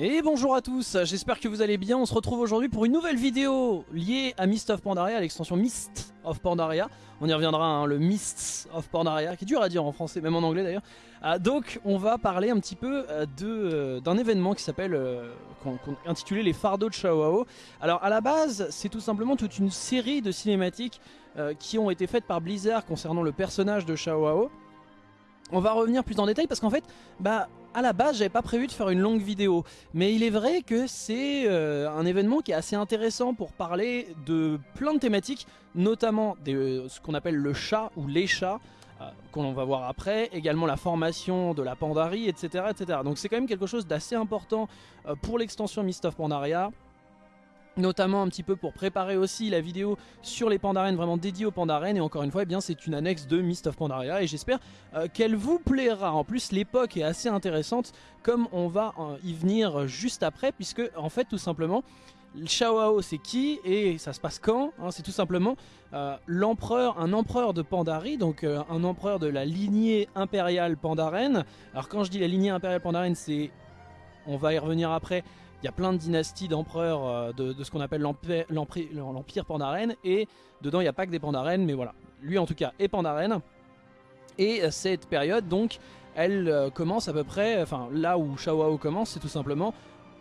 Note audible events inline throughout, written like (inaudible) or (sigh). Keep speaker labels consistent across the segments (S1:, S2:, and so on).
S1: Et bonjour à tous, j'espère que vous allez bien, on se retrouve aujourd'hui pour une nouvelle vidéo liée à Mist of Pandaria, l'extension Mist of Pandaria. On y reviendra, hein, le Mist of Pandaria, qui est dur à dire en français, même en anglais d'ailleurs. Ah, donc on va parler un petit peu euh, euh, d'un événement qui s'appelle, euh, intitulé les fardeaux de Shawao. Alors à la base, c'est tout simplement toute une série de cinématiques qui ont été faites par Blizzard concernant le personnage de Shawao. On va revenir plus en détail parce qu'en fait, bah, à la base, j'avais pas prévu de faire une longue vidéo. Mais il est vrai que c'est euh, un événement qui est assez intéressant pour parler de plein de thématiques, notamment de euh, ce qu'on appelle le chat ou les chats, euh, qu'on va voir après, également la formation de la Pandarie, etc. etc. Donc c'est quand même quelque chose d'assez important pour l'extension Mist of Pandaria notamment un petit peu pour préparer aussi la vidéo sur les pandarènes vraiment dédiée aux pandarènes. Et encore une fois eh bien c'est une annexe de Mist of Pandaria. Et j'espère euh, qu'elle vous plaira. En plus l'époque est assez intéressante comme on va euh, y venir juste après puisque en fait tout simplement Shawao c'est qui et ça se passe quand hein, C'est tout simplement euh, l'empereur, un empereur de Pandarie, donc un empereur de la lignée impériale pandarène. Alors quand je dis la lignée impériale pandarène, c'est, on va y revenir après, il y a plein de dynasties d'empereurs euh, de, ce qu'on appelle l'Empire Pandaren. Et dedans, il n'y a pas que des Pandaren, mais voilà. Lui, en tout cas, est Pandaren. Et euh, cette période, donc, elle euh, commence à peu près... Enfin, là où Shawao commence, c'est tout simplement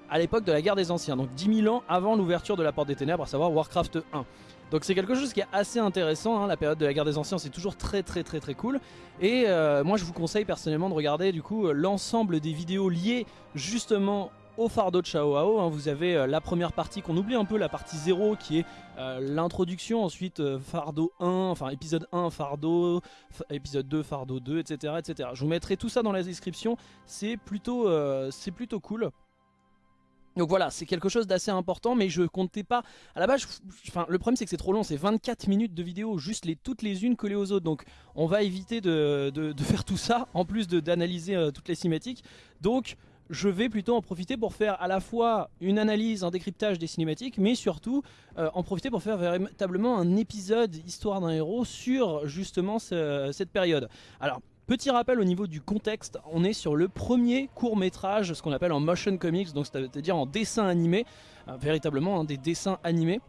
S1: à l'époque de la guerre des anciens. Donc 10 000 ans avant l'ouverture de la Porte des Ténèbres, à savoir Warcraft 1. Donc c'est quelque chose qui est assez intéressant, hein. la période de la guerre des anciens c'est toujours très très très très cool et moi je vous conseille personnellement de regarder du coup l'ensemble des vidéos liées justement au fardeau de Shao hein. vous avez euh, la première partie qu'on oublie un peu, la partie 0 qui est euh, l'introduction, ensuite euh, fardeau 1, enfin épisode 1 fardeau, épisode 2 fardeau 2, etc., etc. Je vous mettrai tout ça dans la description, c'est plutôt, c'est plutôt cool. Donc voilà, c'est quelque chose d'assez important, mais je comptais pas... À la base, enfin, le problème c'est que c'est trop long, c'est 24 minutes de vidéo, juste les, toutes les unes collées aux autres. Donc on va éviter de, faire tout ça, en plus d'analyser toutes les cinématiques. Donc je vais plutôt en profiter pour faire à la fois une analyse, un décryptage des cinématiques, mais surtout euh, en profiter pour faire véritablement un épisode Histoire d'un héros sur justement cette période. Alors, Petit rappel au niveau du contexte, on est sur le premier court métrage, ce qu'on appelle en motion comics, donc c'est-à-dire en dessin animé, euh, véritablement hein, des dessins animés.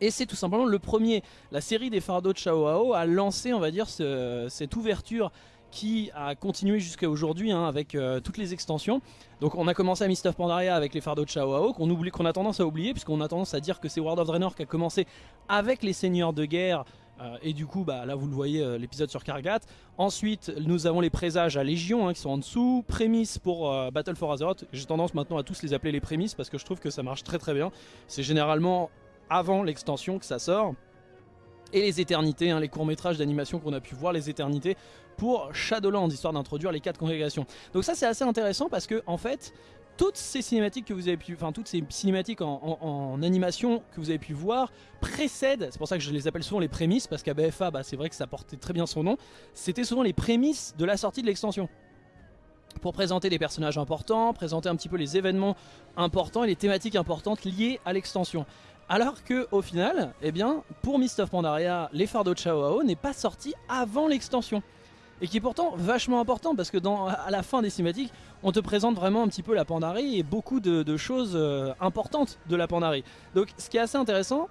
S1: Et c'est tout simplement le premier. La série des Fardeaux de Chao a lancé, on va dire, cette ouverture qui a continué jusqu'à aujourd'hui hein, avec euh, toutes les extensions. Donc on a commencé à Mist of Pandaria avec les fardeaux de Shao qu'on oublie, qu'on a tendance à oublier puisqu'on a tendance à dire que c'est World of Draenor qui a commencé avec les seigneurs de guerre euh, et du coup bah, là vous le voyez euh, l'épisode sur Kargat. Ensuite nous avons les présages à Légion hein, qui sont en dessous, prémices pour Battle for Azeroth. J'ai tendance maintenant à tous les appeler les prémices parce que je trouve que ça marche très très bien. C'est généralement avant l'extension que ça sort et les éternités, hein, les courts-métrages d'animation qu'on a pu voir, les éternités pour Shadowlands, histoire d'introduire les quatre congrégations. Donc ça c'est assez intéressant parce que en fait, toutes ces cinématiques que vous avez pu, enfin toutes ces cinématiques en, animation que vous avez pu voir précèdent, c'est pour ça que je les appelle souvent les prémices, parce qu'à BFA, bah, c'est vrai que ça portait très bien son nom, c'était souvent les prémices de la sortie de l'extension pour présenter des personnages importants, présenter un petit peu les événements importants et les thématiques importantes liées à l'extension. Alors que au final, eh bien, pour Mist of Pandaria, les fardeaux de Chao n'est pas sorti avant l'extension. Et qui est pourtant vachement important parce que dans, à la fin des cinématiques, on te présente vraiment un petit peu la Pandarie et beaucoup de, choses euh, importantes de la Pandarie. Donc ce qui est assez intéressant,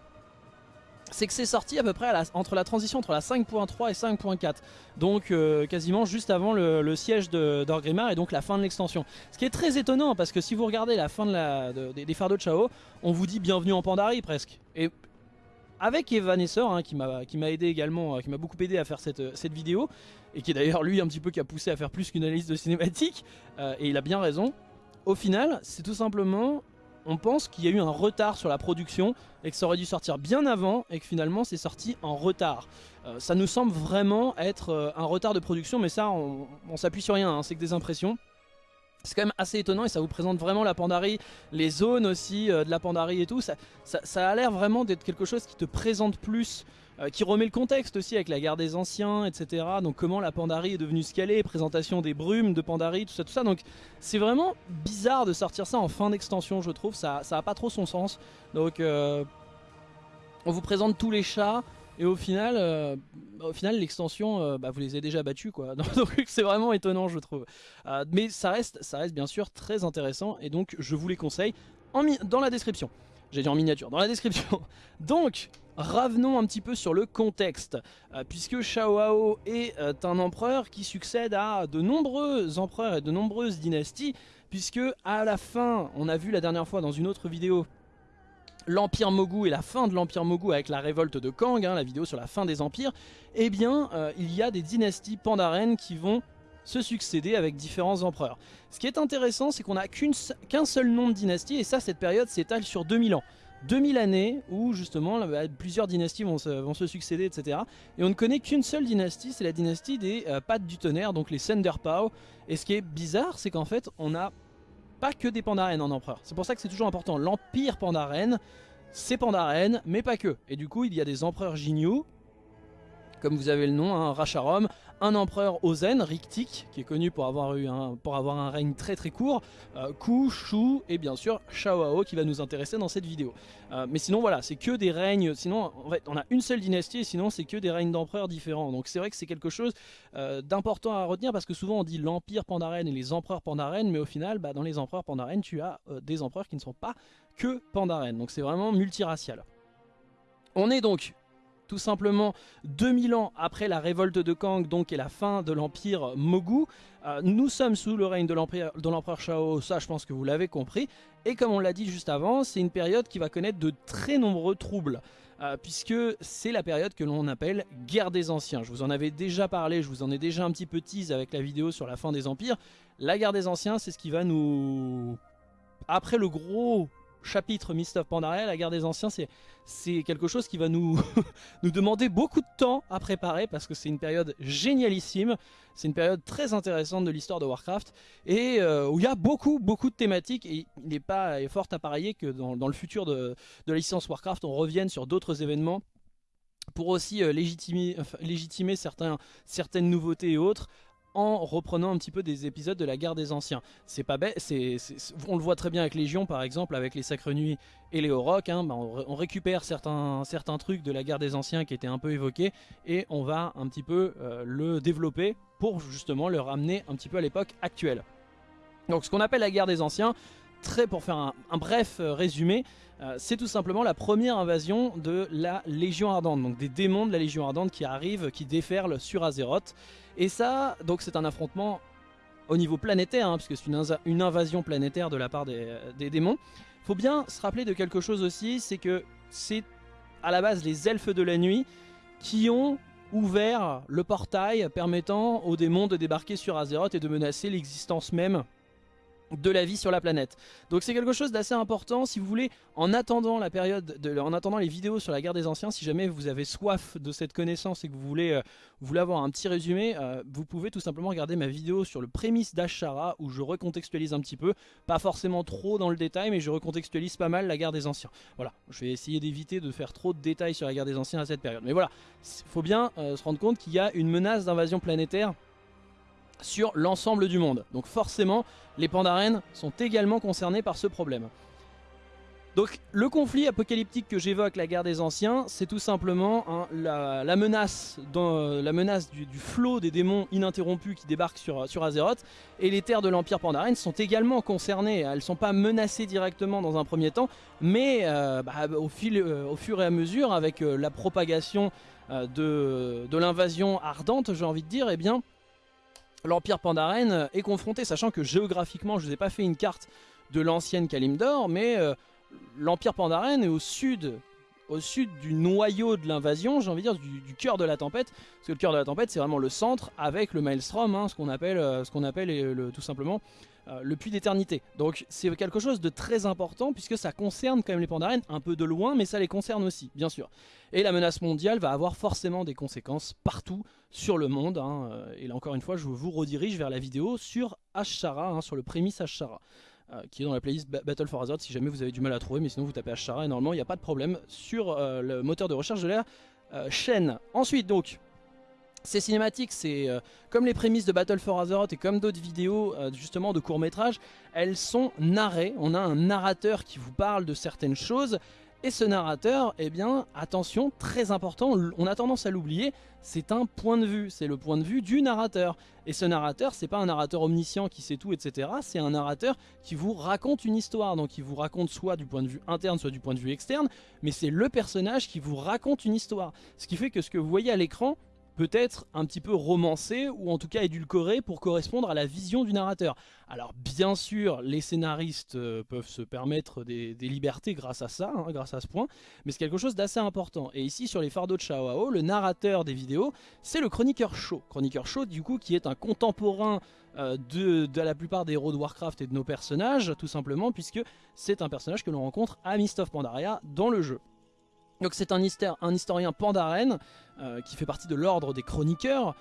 S1: c'est que c'est sorti à peu près entre la transition entre la 5.3 et 5.4. Donc euh, quasiment juste avant le, siège d'Orgrimmar et donc la fin de l'extension. Ce qui est très étonnant parce que si vous regardez la fin des fardeaux de Chao, on vous dit bienvenue en Pandarie presque. Et avec Evanesceur hein, qui m'a aidé également, euh, qui m'a beaucoup aidé à faire cette, euh, cette vidéo, et qui est d'ailleurs lui un petit peu qui a poussé à faire plus qu'une analyse de cinématique, et il a bien raison. Au final, c'est tout simplement on pense qu'il y a eu un retard sur la production et que ça aurait dû sortir bien avant et que finalement c'est sorti en retard. Euh, ça nous semble vraiment être euh, un retard de production mais ça on, s'appuie sur rien, hein, c'est que des impressions. C'est quand même assez étonnant et ça vous présente vraiment la Pandarie, les zones aussi euh, de la Pandarie et tout. Ça, ça a l'air vraiment d'être quelque chose qui te présente plus euh, qui remet le contexte aussi avec la guerre des anciens, etc. Donc comment la Pandarie est devenue ce présentation des brumes de Pandarie, tout ça, tout ça. Donc c'est vraiment bizarre de sortir ça en fin d'extension, je trouve. Ça, ça a pas trop son sens. Donc euh, on vous présente tous les chats. Et au final, euh, au final l'extension, bah, vous les avez déjà battus quoi. (laughs) Donc c'est vraiment étonnant je trouve. Mais ça reste, ça reste bien sûr très intéressant et donc je vous les conseille en dans la description. J'ai dit en miniature, dans la description. (laughs) Donc, revenons un petit peu sur le contexte, puisque Shao est un empereur qui succède à de nombreux empereurs et de nombreuses dynasties, puisque à la fin, on a vu la dernière fois dans une autre vidéo l'Empire Mogu et la fin de l'Empire Mogu avec la révolte de Kang, hein, la vidéo sur la fin des empires, eh bien euh, il y a des dynasties pandaren qui vont se succéder avec différents empereurs. Ce qui est intéressant, c'est qu'on n'a qu'un seul nom de dynastie, et ça, cette période s'étale sur 2000 ans. 2000 années où justement bah, plusieurs dynasties vont se, succéder, etc. Et on ne connaît qu'une seule dynastie, c'est la dynastie des euh, Pattes du Tonnerre, donc les Senderpao. Et ce qui est bizarre, c'est qu'en fait, on a pas que des Pandaren en empereur. C'est pour ça que c'est toujours important. L'Empire Pandaren, c'est Pandaren, mais pas que. Et du coup, il y a des empereurs Jinyu, comme vous avez le nom, hein, Racharom, un empereur Ozen, Riktik, qui est connu pour avoir, eu un, pour avoir un règne très très court, euh, Ku, Shu et bien sûr Shaoao qui va nous intéresser dans cette vidéo. Euh, mais sinon voilà, c'est que des règnes, sinon en fait on a une seule dynastie et sinon c'est que des règnes d'empereurs différents. Donc c'est vrai que c'est quelque chose euh, d'important à retenir parce que souvent on dit l'empire Pandaren et les empereurs Pandaren, mais au final bah, dans les empereurs Pandaren tu as des empereurs qui ne sont pas que Pandaren. Donc c'est vraiment multiracial. On est donc tout simplement 2000 ans après la révolte de Kang, donc et la fin de l'empire Mogu. Euh, nous sommes sous le règne de l'empereur Shao, ça je pense que vous l'avez compris. Et comme on l'a dit juste avant, c'est une période qui va connaître de très nombreux troubles. Euh, puisque c'est la période que l'on appelle guerre des anciens. Je vous en avais déjà parlé, je vous en ai déjà un petit peu tease avec la vidéo sur la fin des empires. La guerre des anciens, c'est ce qui va nous... Après le gros chapitre Mist of Pandaria, la guerre des anciens, c'est quelque chose qui va (laughs) nous, demander beaucoup de temps à préparer parce que c'est une période génialissime, c'est une période très intéressante de l'histoire de Warcraft et euh, où il y a beaucoup beaucoup de thématiques et il n'est pas fort à parier que dans, le futur de, la licence Warcraft on revienne sur d'autres événements pour aussi euh, légitimer, certaines nouveautés et autres en reprenant un petit peu des épisodes de la guerre des anciens. C'est pas bête, on le voit très bien avec Légion par exemple, avec les Sacres Nuits et les Oroks, hein, bah, on, récupère certains, certains trucs de la guerre des anciens qui étaient un peu évoqués et on va un petit peu euh, le développer pour justement le ramener un petit peu à l'époque actuelle. Donc ce qu'on appelle la guerre des anciens, pour faire un, bref euh, résumé, euh, c'est tout simplement la première invasion de la Légion Ardente, donc des démons de la Légion Ardente qui arrivent, qui déferlent sur Azeroth. Et ça, donc c'est un affrontement au niveau planétaire, hein, puisque c'est une, invasion planétaire de la part des, des démons. Faut bien se rappeler de quelque chose aussi, c'est que c'est à la base les elfes de la nuit qui ont ouvert le portail permettant aux démons de débarquer sur Azeroth et de menacer l'existence même de la vie sur la planète. Donc c'est quelque chose d'assez important si vous voulez, en attendant la période, de, en attendant les vidéos sur la guerre des anciens, si jamais vous avez soif de cette connaissance et que vous voulez, euh, voulez avoir un petit résumé, euh, vous pouvez tout simplement regarder ma vidéo sur le prémisse d'Ashara où je recontextualise un petit peu, pas forcément trop dans le détail, mais je recontextualise pas mal la guerre des anciens. Voilà, je vais essayer d'éviter de faire trop de détails sur la guerre des anciens à cette période. Mais voilà, il faut bien euh, se rendre compte qu'il y a une menace d'invasion planétaire sur l'ensemble du monde. Donc forcément, les Pandaren sont également concernés par ce problème. Donc le conflit apocalyptique que j'évoque, la guerre des anciens, c'est tout simplement la, menace, du, flot des démons ininterrompus qui débarquent sur, Azeroth. Et les terres de l'Empire Pandaren sont également concernées. Elles ne sont pas menacées directement dans un premier temps, mais euh, bah, euh, au fur et à mesure, avec euh, la propagation de, de l'invasion ardente, j'ai envie de dire, eh bien l'Empire Pandaren est confronté, sachant que géographiquement, je ne vous ai pas fait une carte de l'ancienne Kalimdor, mais euh, l'Empire Pandaren est au sud, au sud du noyau de l'invasion, j'ai envie de dire du, cœur de la tempête, parce que le cœur de la tempête c'est vraiment le centre avec le Maelstrom, hein, ce qu'on appelle, euh, tout simplement euh, le puits d'éternité. Donc c'est quelque chose de très important puisque ça concerne quand même les Pandaren un peu de loin, mais ça les concerne aussi, bien sûr. Et la menace mondiale va avoir forcément des conséquences partout sur le monde. Hein. Euh, et là encore une fois, je vous redirige vers la vidéo sur Ashara, hein, sur le prémisse Ashara. Euh, qui est dans la playlist Battle for Azeroth si jamais vous avez du mal à trouver mais sinon vous tapez Ashara et normalement il n'y a pas de problème sur le moteur de recherche de la chaîne. Ensuite donc ces cinématiques, c'est euh, comme les prémices de Battle for Azeroth et comme d'autres vidéos euh, justement de courts métrages, elles sont narrées. On a un narrateur qui vous parle de certaines choses Et ce narrateur, eh bien, attention, très important, on a tendance à l'oublier, c'est un point de vue, c'est le point de vue du narrateur. Et ce narrateur, c'est pas un narrateur omniscient qui sait tout, etc. C'est un narrateur qui vous raconte une histoire, donc il vous raconte soit du point de vue interne, soit du point de vue externe, mais c'est le personnage qui vous raconte une histoire. Ce qui fait que ce que vous voyez à l'écran, peut-être un petit peu romancé ou en tout cas édulcoré pour correspondre à la vision du narrateur. Alors bien sûr, les scénaristes euh, peuvent se permettre des, libertés grâce à ça, hein, grâce à ce point, mais c'est quelque chose d'assez important. Et ici sur les fardeaux de Shao le narrateur des vidéos, c'est le chroniqueur show. Chroniqueur show du coup qui est un contemporain euh, de, de, la plupart des héros de Warcraft et de nos personnages, tout simplement puisque c'est un personnage que l'on rencontre à Mist of Pandaria dans le jeu. Donc c'est un, historien pandaren euh, qui fait partie de l'ordre des chroniqueurs.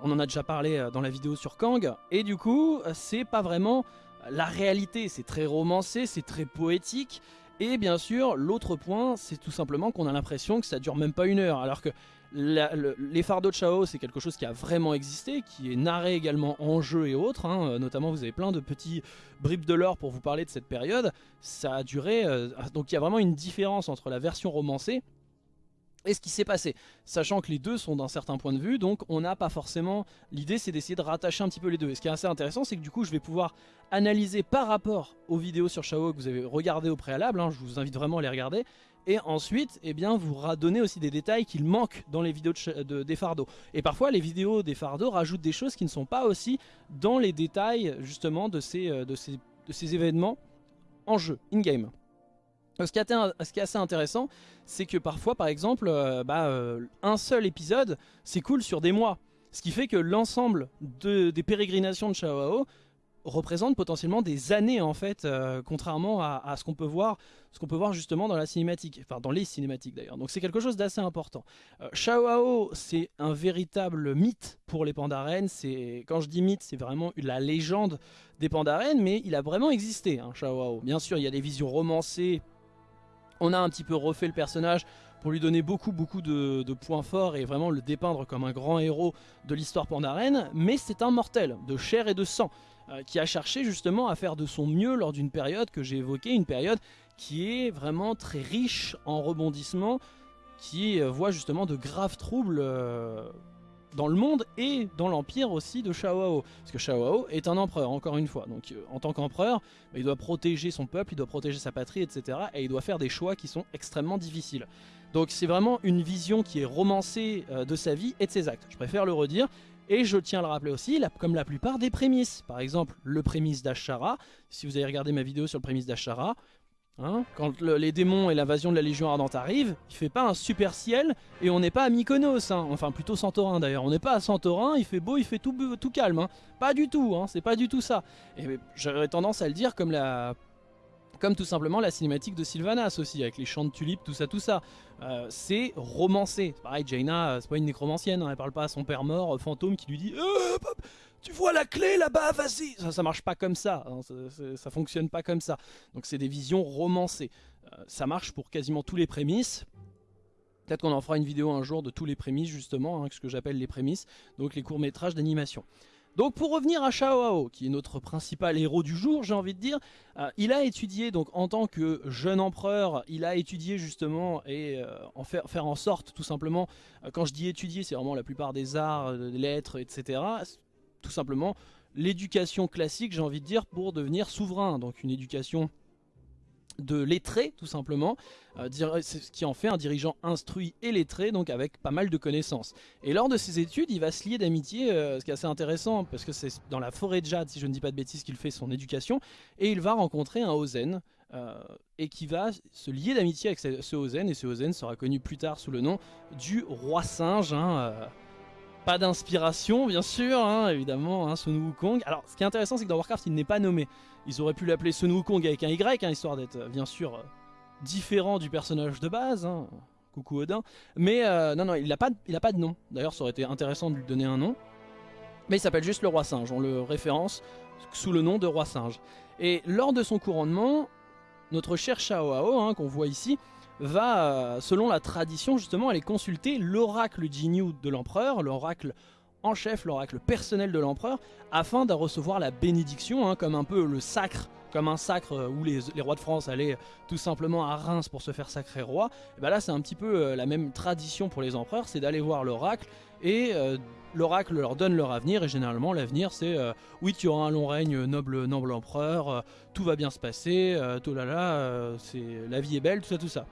S1: On en a déjà parlé euh, dans la vidéo sur Kang. Et du coup, c'est pas vraiment la réalité. C'est très romancé, c'est très poétique. Et bien sûr, l'autre point, c'est tout simplement qu'on a l'impression que ça dure même pas une heure. Alors que les fardeaux de Chao, c'est quelque chose qui a vraiment existé, qui est narré également en jeu et autres. Hein. Notamment, vous avez plein de petits bribes de l'or pour vous parler de cette période. Ça a duré... Euh, donc il y a vraiment une différence entre la version romancée et ce qui s'est passé, sachant que les deux sont d'un certain point de vue, donc on n'a pas forcément... L'idée c'est d'essayer de rattacher un petit peu les deux. Et ce qui est assez intéressant, c'est que du coup je vais pouvoir analyser par rapport aux vidéos sur Shao que vous avez regardées au préalable, hein, je vous invite vraiment à les regarder, et ensuite eh bien, vous redonner aussi des détails qu'il manque dans les vidéos de, des fardeaux. Et parfois les vidéos des fardeaux rajoutent des choses qui ne sont pas aussi dans les détails justement de ces, euh, de ces, de ces événements en jeu, in-game. Ce qui, est assez intéressant, c'est que parfois, par exemple, euh, bah, euh, un seul épisode, cool sur des mois. Ce qui fait que l'ensemble de, des pérégrinations de Shao représente potentiellement des années en fait, euh, contrairement à, ce qu'on peut voir, ce qu'on peut voir justement dans la cinématique, enfin dans les cinématiques d'ailleurs. Donc c'est quelque chose d'assez important. Shao c'est un véritable mythe pour les Pandaren. C'est quand je dis mythe, c'est vraiment la légende des Pandaren, mais il a vraiment existé. Hein, Shao Bien sûr, il y a des visions romancées on a un petit peu refait le personnage pour lui donner beaucoup beaucoup de, points forts et vraiment le dépeindre comme un grand héros de l'histoire pandaren, mais c'est un mortel de chair et de sang euh, qui a cherché justement à faire de son mieux lors d'une période que j'ai évoquée, une période qui est vraiment très riche en rebondissements, qui euh, voit justement de graves troubles euh, dans le monde et dans l'empire aussi de Shao Parce que Shao est un empereur, encore une fois. Donc en tant qu'empereur, bah, il doit protéger son peuple, il doit protéger sa patrie, etc. Et il doit faire des choix qui sont extrêmement difficiles. Donc c'est vraiment une vision qui est romancée de sa vie et de ses actes. Je préfère le redire. Et je tiens à le rappeler aussi, comme la plupart des prémices. Par exemple, le prémisse d'Ashara. Si vous avez regardé ma vidéo sur le prémisse d'Ashara, Hein, quand les démons et l'invasion de la Légion Ardente arrivent, il fait pas un super ciel et on n'est pas à Mykonos, hein. enfin plutôt Santorin d'ailleurs, on n'est pas à Santorin, il fait beau, il fait tout, calme, hein. pas du tout, c'est pas du tout ça. Et j'aurais tendance à le dire comme la... Comme tout simplement la cinématique de Sylvanas aussi, avec les champs de tulipes, tout ça, tout ça. Euh, c'est romancé. Pareil, Jaina, euh, c'est pas une nécromancienne, elle parle pas à son père mort, euh, fantôme, qui lui dit tu vois la clé là-bas, vas-y ça, ça marche pas comme ça, hein, ça, fonctionne pas comme ça. Donc c'est des visions romancées. Ça marche pour quasiment tous les prémices. Peut-être qu'on en fera une vidéo un jour de tous les prémices justement, hein, ce que j'appelle les prémices, donc les courts-métrages d'animation. Donc pour revenir à Shao qui est notre principal héros du jour, j'ai envie de dire, euh, il a étudié, donc en tant que jeune empereur, il a étudié justement et euh, en faire, faire en sorte tout simplement, quand je dis étudier, c'est vraiment la plupart des arts, des lettres, etc tout simplement l'éducation classique, j'ai envie de dire, pour devenir souverain. Donc une éducation de lettré tout simplement, euh, ce qui en fait un dirigeant instruit et lettré, donc avec pas mal de connaissances. Et lors de ses études, il va se lier d'amitié, euh, ce qui est assez intéressant, parce que c'est dans la forêt de Jade, si je ne dis pas de bêtises, qu'il fait son éducation, et il va rencontrer un Ozen, euh, et qui va se lier d'amitié avec ce, Ozen, et ce Ozen sera connu plus tard sous le nom du roi singe, hein, pas d'inspiration, bien sûr, hein, évidemment, hein, Sun Wukong. Alors, ce qui est intéressant, c'est que dans Warcraft, il n'est pas nommé. Ils auraient pu l'appeler Sun Wukong avec un Y, hein, histoire d'être, euh, bien sûr, euh, différent du personnage de base. Hein. Coucou Odin. Mais euh, non, non, il n'a pas, pas de nom. D'ailleurs, ça aurait été intéressant de lui donner un nom. Mais il s'appelle juste le roi singe. On le référence sous le nom de roi singe. Et lors de son couronnement, notre cher Shao qu'on voit ici, va, euh, selon la tradition justement, aller consulter l'oracle Jinyu de l'empereur, l'oracle en chef, l'oracle personnel de l'empereur, afin de recevoir la bénédiction, hein, comme un peu le sacre comme un sacre où les, rois de France allaient tout simplement à Reims pour se faire sacrer roi, et ben là c'est un petit peu la même tradition pour les empereurs, c'est d'aller voir l'oracle et l'oracle leur donne leur avenir et généralement l'avenir c'est oui tu auras un long règne noble noble empereur, tout va bien se passer, tout là là, c'est la vie est belle, tout ça tout ça.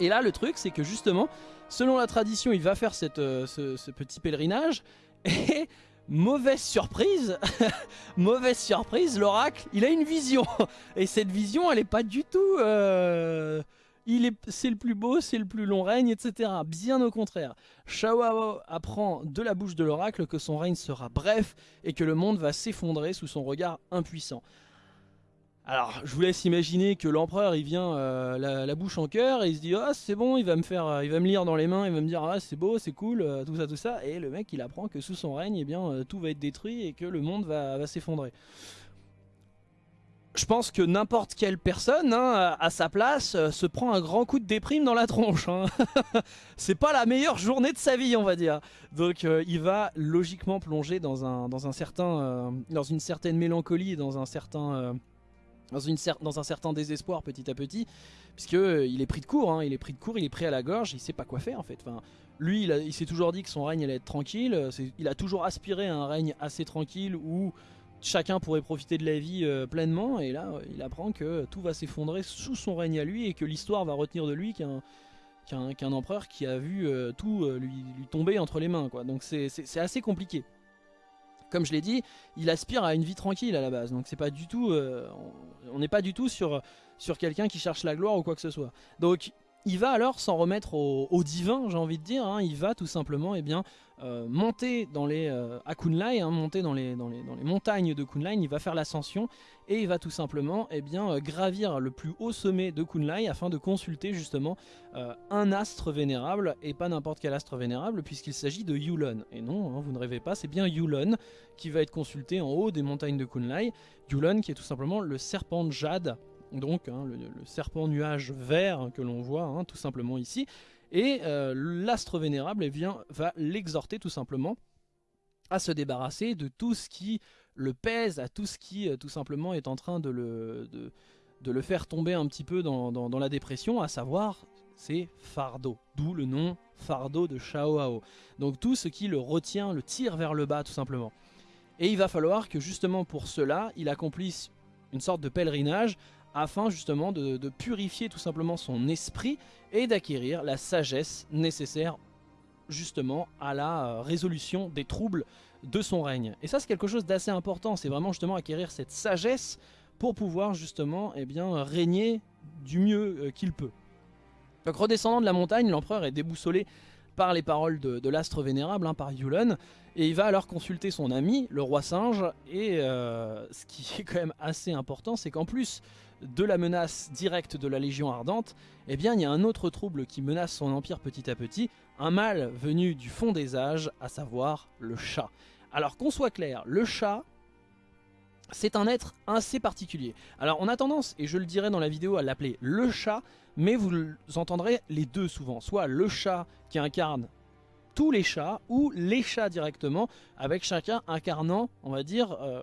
S1: Et là le truc c'est que justement selon la tradition il va faire cette, ce, petit pèlerinage (laughs) et mauvaise surprise, (laughs) mauvaise surprise, l'oracle, il a une vision. (laughs) Et cette vision, elle est pas du tout... Euh, c'est le plus beau, c'est le plus long règne, etc. Bien au contraire. Shao apprend de la bouche de l'oracle que son règne sera bref et que le monde va s'effondrer sous son regard impuissant. Alors, je vous laisse imaginer que l'empereur, il vient euh, la, bouche en cœur et il se dit « Ah, c'est bon, il va me faire, euh, il va me lire dans les mains, il va me dire Ah, c'est beau, c'est cool, euh, tout ça, tout ça. » Et le mec, il apprend que sous son règne, eh bien, tout va être détruit et que le monde va, s'effondrer. Je pense que n'importe quelle personne, hein, à sa place, se prend un grand coup de déprime dans la tronche. Hein. (laughs) c'est pas la meilleure journée de sa vie, on va dire. Donc, il va logiquement plonger dans un, certain, dans une certaine mélancolie dans un certain dans, dans, un certain désespoir petit à petit, puisque euh, il est pris de court, hein. il est pris de court, il est pris à la gorge, il sait pas quoi faire en fait. Enfin, lui, il, s'est toujours dit que son règne allait être tranquille, euh, il a toujours aspiré à un règne assez tranquille où chacun pourrait profiter de la vie euh, pleinement, et là, il apprend que tout va s'effondrer sous son règne à lui et que l'histoire va retenir de lui qu'un qu'un empereur qui a vu tout lui, lui, tomber entre les mains. Quoi. Donc c'est assez compliqué comme je l'ai dit, il aspire à une vie tranquille à la base. Donc c'est pas du tout, euh, on n'est pas du tout sur, sur quelqu'un qui cherche la gloire ou quoi que ce soit. Donc il va alors s'en remettre au, divin, j'ai envie de dire. Hein. Il va tout simplement eh bien, euh, monter dans les, euh, à Kunlai, hein, monter dans les, montagnes de Kunlai. Il va faire l'ascension et il va tout simplement eh bien, euh, gravir le plus haut sommet de Kunlai afin de consulter justement un astre vénérable et pas n'importe quel astre vénérable puisqu'il s'agit de Yulon. Et non, hein, vous ne rêvez pas, c'est bien Yulon qui va être consulté en haut des montagnes de Kunlai. Yulon qui est tout simplement le serpent de jade donc hein, le, serpent nuage vert que l'on voit hein, tout simplement ici, et euh, l'astre vénérable eh bien, va l'exhorter tout simplement à se débarrasser de tout ce qui le pèse, à tout ce qui euh, tout simplement est en train de le, de, le faire tomber un petit peu dans, la dépression, à savoir c'est fardeau, d'où le nom fardeau de Shao Donc tout ce qui le retient, le tire vers le bas tout simplement. Et il va falloir que justement pour cela, il accomplisse une sorte de pèlerinage afin justement de, purifier tout simplement son esprit et d'acquérir la sagesse nécessaire justement à la euh, résolution des troubles de son règne. Et ça c'est quelque chose d'assez important, c'est vraiment justement acquérir cette sagesse pour pouvoir justement eh bien, régner du mieux euh, qu'il peut. Donc redescendant de la montagne, l'empereur est déboussolé par les paroles de, l'astre vénérable, hein, par Yulon, et il va alors consulter son ami, le roi singe, et euh, ce qui (laughs) est quand même assez important, c'est qu'en plus de la menace directe de la Légion Ardente, eh bien il y a un autre trouble qui menace son empire petit à petit, un mal venu du fond des âges, à savoir le chat. Alors qu'on soit clair, le chat, c'est un être assez particulier. Alors on a tendance, et je le dirai dans la vidéo, à l'appeler le chat, mais vous entendrez les deux souvent. Soit le chat qui incarne tous les chats, ou les chats directement, avec chacun incarnant, on va dire... Euh,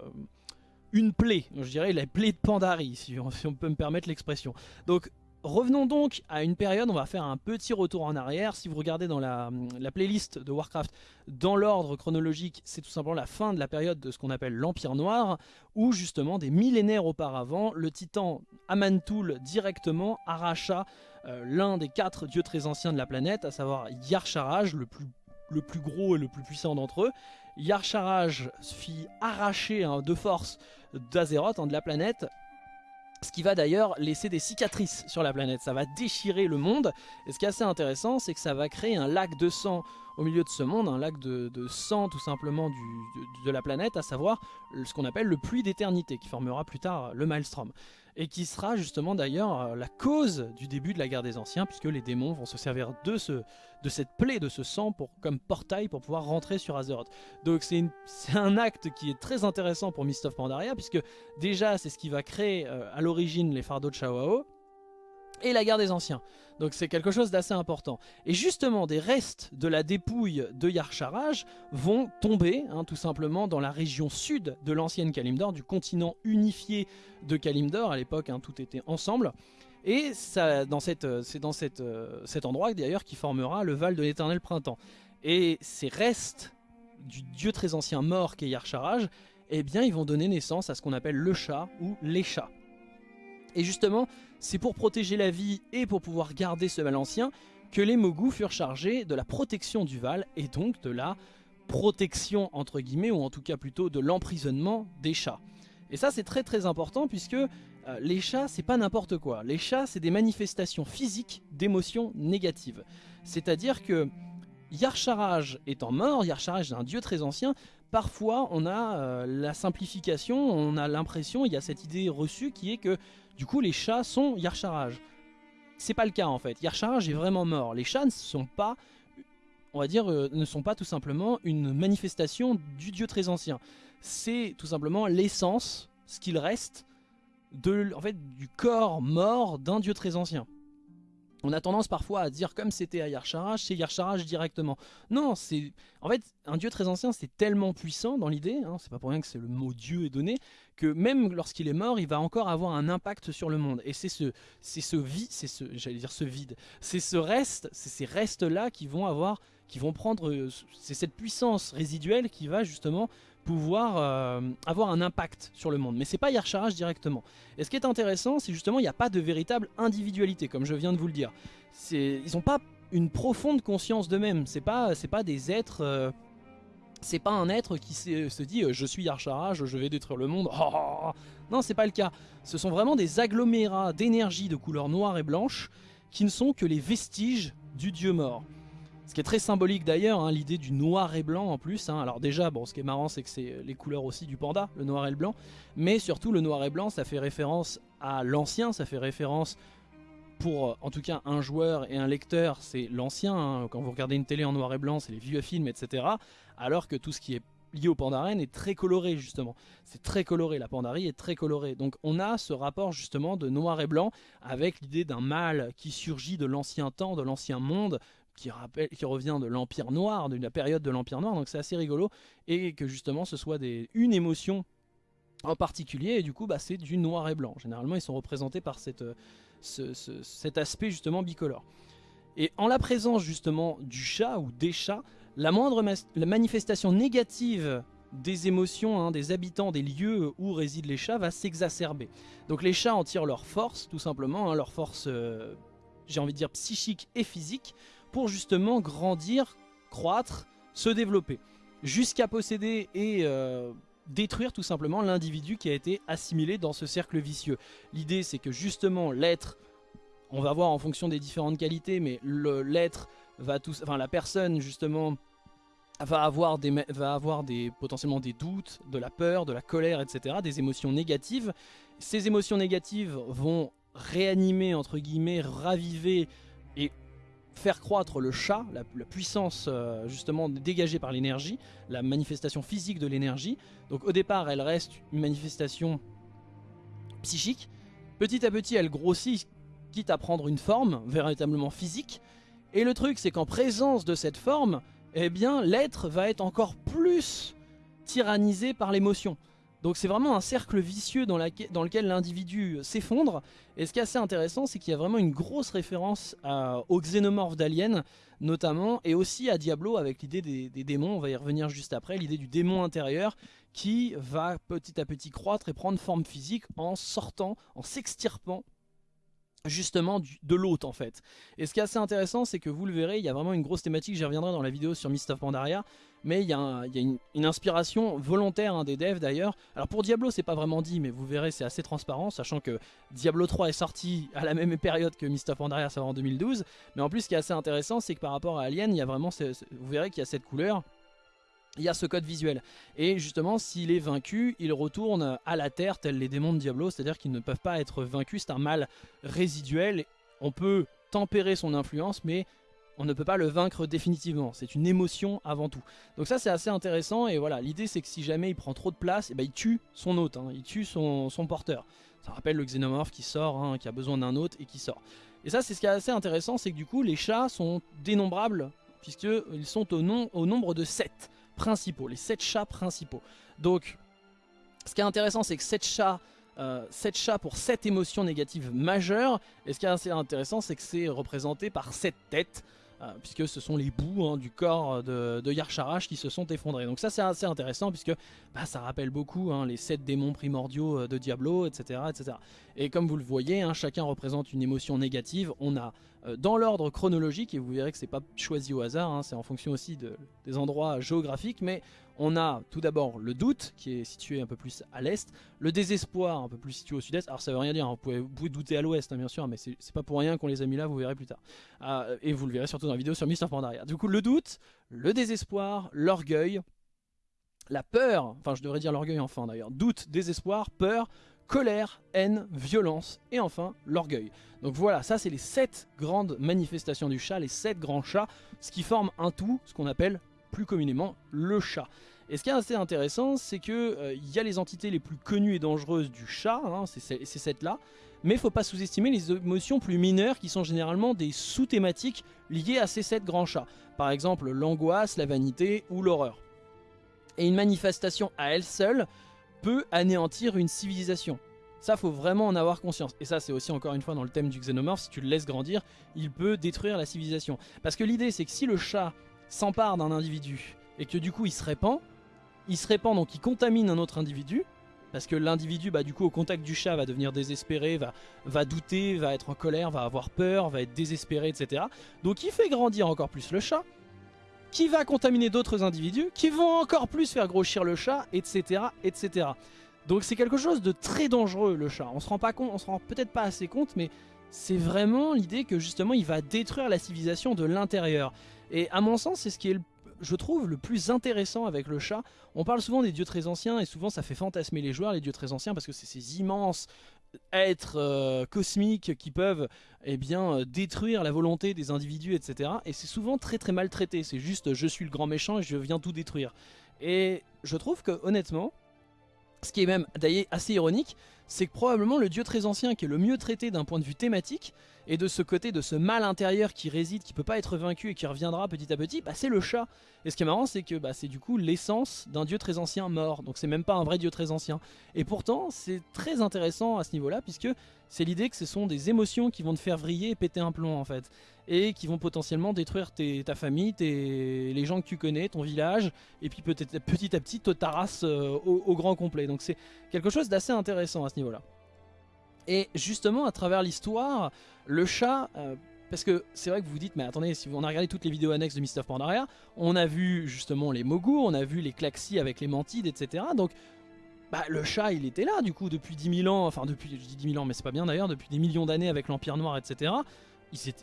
S1: une plaie, je dirais la plaie de Pandari, si on, peut me permettre l'expression. Donc revenons donc à une période, on va faire un petit retour en arrière. Si vous regardez dans la, playlist de Warcraft, dans l'ordre chronologique, c'est tout simplement la fin de la période de ce qu'on appelle l'Empire Noir, où justement des millénaires auparavant, le titan Amantul directement arracha euh, l'un des quatre dieux très anciens de la planète, à savoir Yarcharaj, le plus, le plus gros et le plus puissant d'entre eux. Yarcharaj fit arracher hein, de force d'Azeroth, hein, de la planète, ce qui va d'ailleurs laisser des cicatrices sur la planète, ça va déchirer le monde, et ce qui est assez intéressant, c'est que ça va créer un lac de sang. Au milieu de ce monde, un lac de, sang tout simplement de, la planète, à savoir ce qu'on appelle le puits d'éternité, qui formera plus tard le Maelstrom et qui sera justement d'ailleurs euh, la cause du début de la guerre des anciens, puisque les démons vont se servir de, ce, de cette plaie, de ce sang, comme portail pour pouvoir rentrer sur Azeroth. Donc c'est un acte qui est très intéressant pour Mist of Pandaria, puisque déjà c'est ce qui va créer euh, à l'origine les fardeaux de Shawao, et la guerre des anciens. Donc c'est quelque chose d'assez important. Et justement, des restes de la dépouille de Yarcharaj vont tomber, hein, tout simplement, dans la région sud de l'ancienne Kalimdor, du continent unifié de Kalimdor. À l'époque, hein, tout était ensemble. Et c'est dans, euh, cet endroit d'ailleurs qui formera le Val de l'éternel printemps. Et ces restes du dieu très ancien mort qu'est Yarcharaj, eh bien ils vont donner naissance à ce qu'on appelle le chat ou les chats. Et justement, c'est pour protéger la vie et pour pouvoir garder ce Val ancien que les Mogus furent chargés de la protection du Val et donc de la protection entre guillemets ou en tout cas plutôt de l'emprisonnement des chats. Et ça c'est très très important puisque euh, les chats c'est pas n'importe quoi. Les chats c'est des manifestations physiques d'émotions négatives. C'est-à-dire que Yarcharaj étant mort, Yarcharaj est un dieu très ancien, parfois on a euh, la simplification, on a l'impression, il y a cette idée reçue qui est que du coup, les chats sont Yarcharaj. C'est pas le cas en fait. Yarcharaj est vraiment mort. Les chats ne sont pas, on va dire, euh, ne sont pas tout simplement une manifestation du dieu très ancien. C'est tout simplement l'essence, ce qu'il reste, de, en fait, du corps mort d'un dieu très ancien. On a tendance parfois à dire comme c'était à Yarcharaj, c'est Yarcharaj directement. Non, c'est en fait un dieu très ancien, c'est tellement puissant dans l'idée, hein, c'est pas pour rien que c'est le mot dieu est donné, que même lorsqu'il est mort, il va encore avoir un impact sur le monde. Et c'est ce, c'est ce vide, c'est ce, j'allais dire ce vide, c'est ce reste, c'est ces restes là qui vont avoir, qui vont prendre, euh, c'est cette puissance résiduelle qui va justement pouvoir euh, avoir un impact sur le monde. Mais c'est pas Yarcharaj directement. Et ce qui est intéressant, c'est justement il n'y a pas de véritable individualité, comme je viens de vous le dire. Ils n'ont pas une profonde conscience d'eux-mêmes. C'est pas, pas des êtres... Euh, c'est pas un être qui se dit euh, je suis Yarcharaj, je vais détruire le monde. Oh, oh, oh. Non, c'est pas le cas. Ce sont vraiment des agglomérats d'énergie de couleur noire et blanche qui ne sont que les vestiges du dieu mort. Ce qui est très symbolique d'ailleurs, hein, l'idée du noir et blanc en plus. Hein. Alors déjà, bon, ce qui est marrant, c'est que c'est les couleurs aussi du panda, le noir et le blanc. Mais surtout, le noir et blanc, ça fait référence à l'ancien, ça fait référence pour, euh, en tout cas, un joueur et un lecteur, c'est l'ancien. Hein. Quand vous regardez une télé en noir et blanc, c'est les vieux films, etc. Alors que tout ce qui est lié au Pandaren est très coloré justement. C'est très coloré, la Pandarie est très colorée. Donc on a ce rapport justement de noir et blanc avec l'idée d'un mal qui surgit de l'ancien temps, de l'ancien monde, qui, rappelle, qui revient de l'Empire Noir, de la période de l'Empire Noir, donc c'est assez rigolo, et que justement ce soit une émotion en particulier, et du coup bah, c'est du noir et blanc. Généralement ils sont représentés par cet aspect justement bicolore. Et en la présence justement du chat ou des chats, la moindre manifestation négative des émotions hein, des habitants des lieux où résident les chats va s'exacerber. Donc les chats en tirent leur force tout simplement, hein, leur force euh, j'ai envie de dire psychique et physique pour justement grandir, croître, se développer, jusqu'à posséder et euh, détruire tout simplement l'individu qui a été assimilé dans ce cercle vicieux. L'idée c'est que justement l'être, on va voir en fonction des différentes qualités, mais l'être va tout, enfin la personne justement va avoir des, va avoir des potentiellement des doutes, de la peur, de la colère, etc., des émotions négatives. Ces émotions négatives vont réanimer entre guillemets, raviver et faire croître le chat, la, puissance euh, justement dégagée par l'énergie, la manifestation physique de l'énergie. Donc au départ, elle reste une manifestation psychique. Petit à petit, elle grossit, quitte à prendre une forme véritablement physique. Et le truc, c'est qu'en présence de cette forme, eh bien, l'être va être encore plus tyrannisé par l'émotion. Donc c'est vraiment un cercle vicieux dans, lequel l'individu s'effondre. Et ce qui est assez intéressant, c'est qu'il y a vraiment une grosse référence aux xénomorphes d'Alien, notamment, et aussi à Diablo avec l'idée des, des, démons, on va y revenir juste après, l'idée du démon intérieur qui va petit à petit croître et prendre forme physique en sortant, en s'extirpant justement de l'hôte en fait. Et ce qui est assez intéressant c'est que vous le verrez, il y a vraiment une grosse thématique, j'y reviendrai dans la vidéo sur Mist of Pandaria, mais il y a, une, inspiration volontaire hein, des devs d'ailleurs. Alors pour Diablo c'est pas vraiment dit, mais vous verrez c'est assez transparent, sachant que Diablo 3 est sorti à la même période que Mist of Pandaria, ça en 2012, mais en plus ce qui est assez intéressant c'est que par rapport à Alien, il y a vraiment, vous verrez qu'il y a cette couleur, il y a ce code visuel. Et justement, s'il est vaincu, il retourne à la Terre, tel les démons de Diablo, c'est-à-dire qu'ils ne peuvent pas être vaincus, c'est un mal résiduel. On peut tempérer son influence, mais on ne peut pas le vaincre définitivement. C'est une émotion avant tout. Donc ça, c'est assez intéressant, et voilà, l'idée c'est que si jamais il prend trop de place, eh ben, il tue son hôte, hein. il tue son, porteur. Ça rappelle le xénomorphe qui sort, hein, qui a besoin d'un hôte et qui sort. Et ça c'est ce qui est assez intéressant, c'est que du coup les chats sont dénombrables, puisqu'ils sont au, au nombre de 7 principaux, les 7 chats principaux. Donc ce qui est intéressant c'est que 7 chats 7 chats pour 7 émotions négatives majeures. Et ce qui est assez intéressant, c'est que c'est représenté par 7 têtes. Euh, puisque ce sont les bouts hein, du corps de, de Yarsharash qui se sont effondrés. Donc ça c'est assez intéressant puisque bah, ça rappelle beaucoup hein, les sept démons primordiaux euh, de Diablo, etc. etc. Et comme vous le voyez, hein, chacun représente une émotion négative. On a euh, dans l'ordre chronologique, et vous verrez que c'est pas choisi au hasard, c'est en fonction aussi de, des endroits géographiques, mais on a tout d'abord le doute, qui est situé un peu plus à l'est, le désespoir, un peu plus situé au sud-est. Alors ça veut rien dire, vous, pouvez, douter à l'ouest, bien sûr, mais c'est pas pour rien qu'on les a mis là, vous verrez plus tard. et vous le verrez surtout dans la vidéo sur Mr. Pandaria. Du coup, le doute, le désespoir, l'orgueil, la peur, enfin je devrais dire l'orgueil enfin d'ailleurs, doute, désespoir, peur, colère, haine, violence et enfin l'orgueil. Donc voilà, ça c'est les sept grandes manifestations du chat, les sept grands chats, ce qui forme un tout, ce qu'on appelle plus communément le chat. Et ce qui est assez intéressant, c'est qu'il euh, y a les entités les plus connues et dangereuses du chat, hein, c'est ces sept là, mais il faut pas sous-estimer les émotions plus mineures qui sont généralement des sous-thématiques liées à ces sept grands chats. Par exemple l'angoisse, la vanité ou l'horreur. Et une manifestation à elle seule peut anéantir une civilisation. Ça, faut vraiment en avoir conscience. Et ça, c'est aussi encore une fois dans le thème du xénomorphe, si tu le laisses grandir, il peut détruire la civilisation. Parce que l'idée, c'est que si le chat s'empare d'un individu et que du coup il se répand, il se répand donc il contamine un autre individu, parce que l'individu, bah, du coup, au contact du chat, va devenir désespéré, va, va douter, va être en colère, va avoir peur, va être désespéré, etc. Donc il fait grandir encore plus le chat, qui va contaminer d'autres individus, qui vont encore plus faire grossir le chat, etc. etc. Donc c'est quelque chose de très dangereux, le chat. On se rend pas compte, on se rend peut-être pas assez compte, mais c'est vraiment l'idée que justement il va détruire la civilisation de l'intérieur. Et à mon sens, c'est ce qui est je trouve, le plus intéressant avec le chat. On parle souvent des dieux très anciens et souvent ça fait fantasmer les joueurs, les dieux très anciens, parce que c'est ces immenses êtres euh, cosmiques qui peuvent eh bien, euh, détruire la volonté des individus, etc. Et c'est souvent très très mal traité. C'est juste je suis le grand méchant et je viens tout détruire. Et je trouve que honnêtement, ce qui est même d'ailleurs assez ironique, c'est que probablement le dieu très ancien qui est le mieux traité d'un point de vue thématique, et de ce côté de ce mal intérieur qui réside, qui peut pas être vaincu et qui reviendra petit à petit, bah, c'est le chat. Et ce qui est marrant, c'est que bah, c'est du coup l'essence d'un dieu très ancien mort. Donc c'est même pas un vrai dieu très ancien. Et pourtant, c'est très intéressant à ce niveau-là, puisque c'est l'idée que ce sont des émotions qui vont te faire vriller et péter un plomb en fait. Et qui vont potentiellement détruire ta famille, les gens que tu connais, ton village, et puis peut-être petit à petit te tarasse euh, au grand complet. Donc c'est quelque chose d'assez intéressant à ce Et justement, à travers l'histoire, le chat... Euh, parce que c'est vrai que vous vous dites, mais attendez, si on a regardé toutes les vidéos annexes de Mr. Pandaria, on a vu justement les Mogu, on a vu les Klaxis avec les Mantides, etc. Donc, bah, le chat, il était là, du coup, depuis 10 000 ans, enfin, depuis, je dis 10 000 ans, mais c'est pas bien d'ailleurs, depuis des millions d'années avec l'Empire Noir, etc.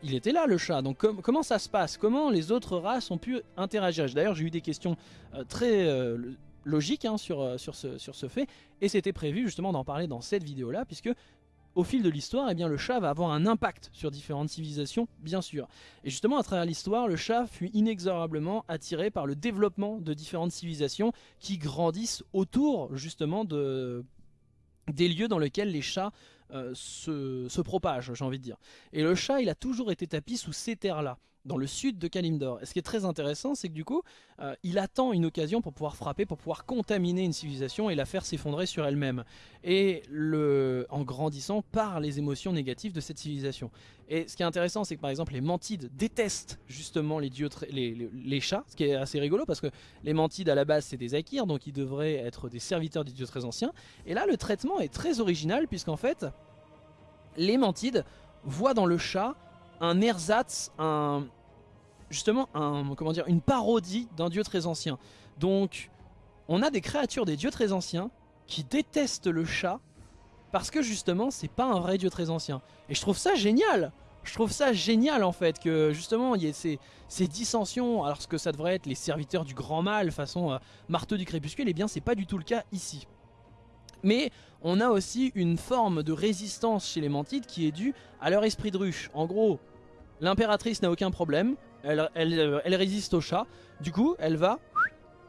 S1: Il, était là, le chat. Donc, comment ça se passe? Comment les autres races ont pu interagir? D'ailleurs, j'ai eu des questions euh, très... Euh, logiques hein, sur, sur, ce, fait, et c'était prévu justement d'en parler dans cette vidéo-là, puisque au fil de l'histoire, eh le chat va avoir un impact sur différentes civilisations, bien sûr. Et justement, à travers l'histoire, le chat fut inexorablement attiré par le développement de différentes civilisations qui grandissent autour, justement, de des lieux dans lesquels les chats euh, se, se propagent, j'ai envie de dire. Et le chat, il a toujours été tapis sous ces terres-là dans le sud de Kalimdor. Et ce qui est très intéressant, c'est que du coup, euh, il attend une occasion pour pouvoir frapper, pour pouvoir contaminer une civilisation et la faire s'effondrer sur elle-même. Et en grandissant par les émotions négatives de cette civilisation. Et ce qui est intéressant, c'est que par exemple, les Mantides détestent justement les, dieux les, les, chats, ce qui est assez rigolo parce que les Mantides à la base, c'est des Akirs, donc ils devraient être des serviteurs des dieux très anciens. Et là, le traitement est très original, puisqu'en fait, les Mantides voient dans le chat un ersatz, un, justement un, comment dire, une parodie d'un dieu très ancien. Donc on a des créatures des dieux très anciens qui détestent le chat parce que justement c'est pas un vrai dieu très ancien. Et je trouve ça génial je trouve ça génial en fait que justement il y ait ces, dissensions alors que ça devrait être les serviteurs du grand mal façon euh, marteau du crépuscule et eh bien c'est pas du tout le cas ici. Mais on a aussi une forme de résistance chez les Mantides qui est due à leur esprit de ruche. En gros, l'impératrice n'a aucun problème, elle, elle, résiste au chat. Du coup, elle va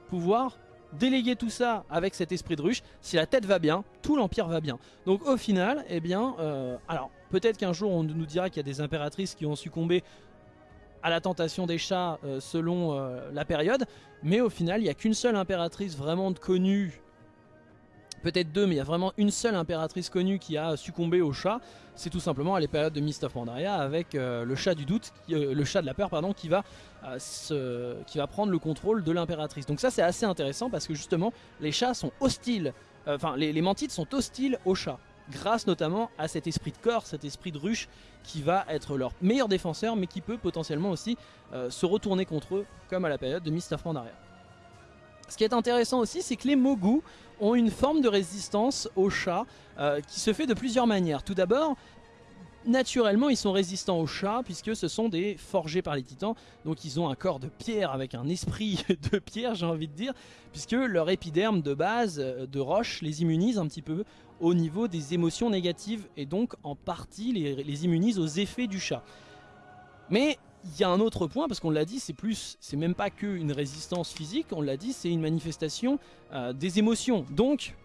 S1: pouvoir déléguer tout ça avec cet esprit de ruche. Si la tête va bien, tout l'empire va bien. Donc au final, eh bien, euh, alors Peut-être qu'un jour on nous dira qu'il y a des impératrices qui ont succombé à la tentation des chats euh, selon euh, la période, mais au final il n'y a qu'une seule impératrice vraiment connue, peut-être deux, mais il y a vraiment une seule impératrice connue qui a succombé au chat, c'est tout simplement à l'époque de Mist of Pandaria avec euh, le chat du doute, le chat de la peur pardon, qui va, qui va prendre le contrôle de l'impératrice. Donc ça c'est assez intéressant parce que justement les chats sont hostiles, enfin les, les sont hostiles aux chats grâce notamment à cet esprit de corps, cet esprit de ruche qui va être leur meilleur défenseur mais qui peut potentiellement aussi euh, se retourner contre eux comme à la période de Mist of Pandaria. Ce qui est intéressant aussi c'est que les Mogu ont une forme de résistance aux chats euh, qui se fait de plusieurs manières. Tout d'abord, naturellement ils sont résistants aux chats puisque ce sont des forgés par les titans donc ils ont un corps de pierre avec un esprit (laughs) de pierre j'ai envie de dire puisque leur épiderme de base euh, de roche les immunise un petit peu au niveau des émotions négatives et donc en partie les, immunise aux effets du chat mais il y a un autre point parce qu'on l'a dit c'est plus c'est même pas qu'une résistance physique on l'a dit c'est une manifestation euh, des émotions. Donc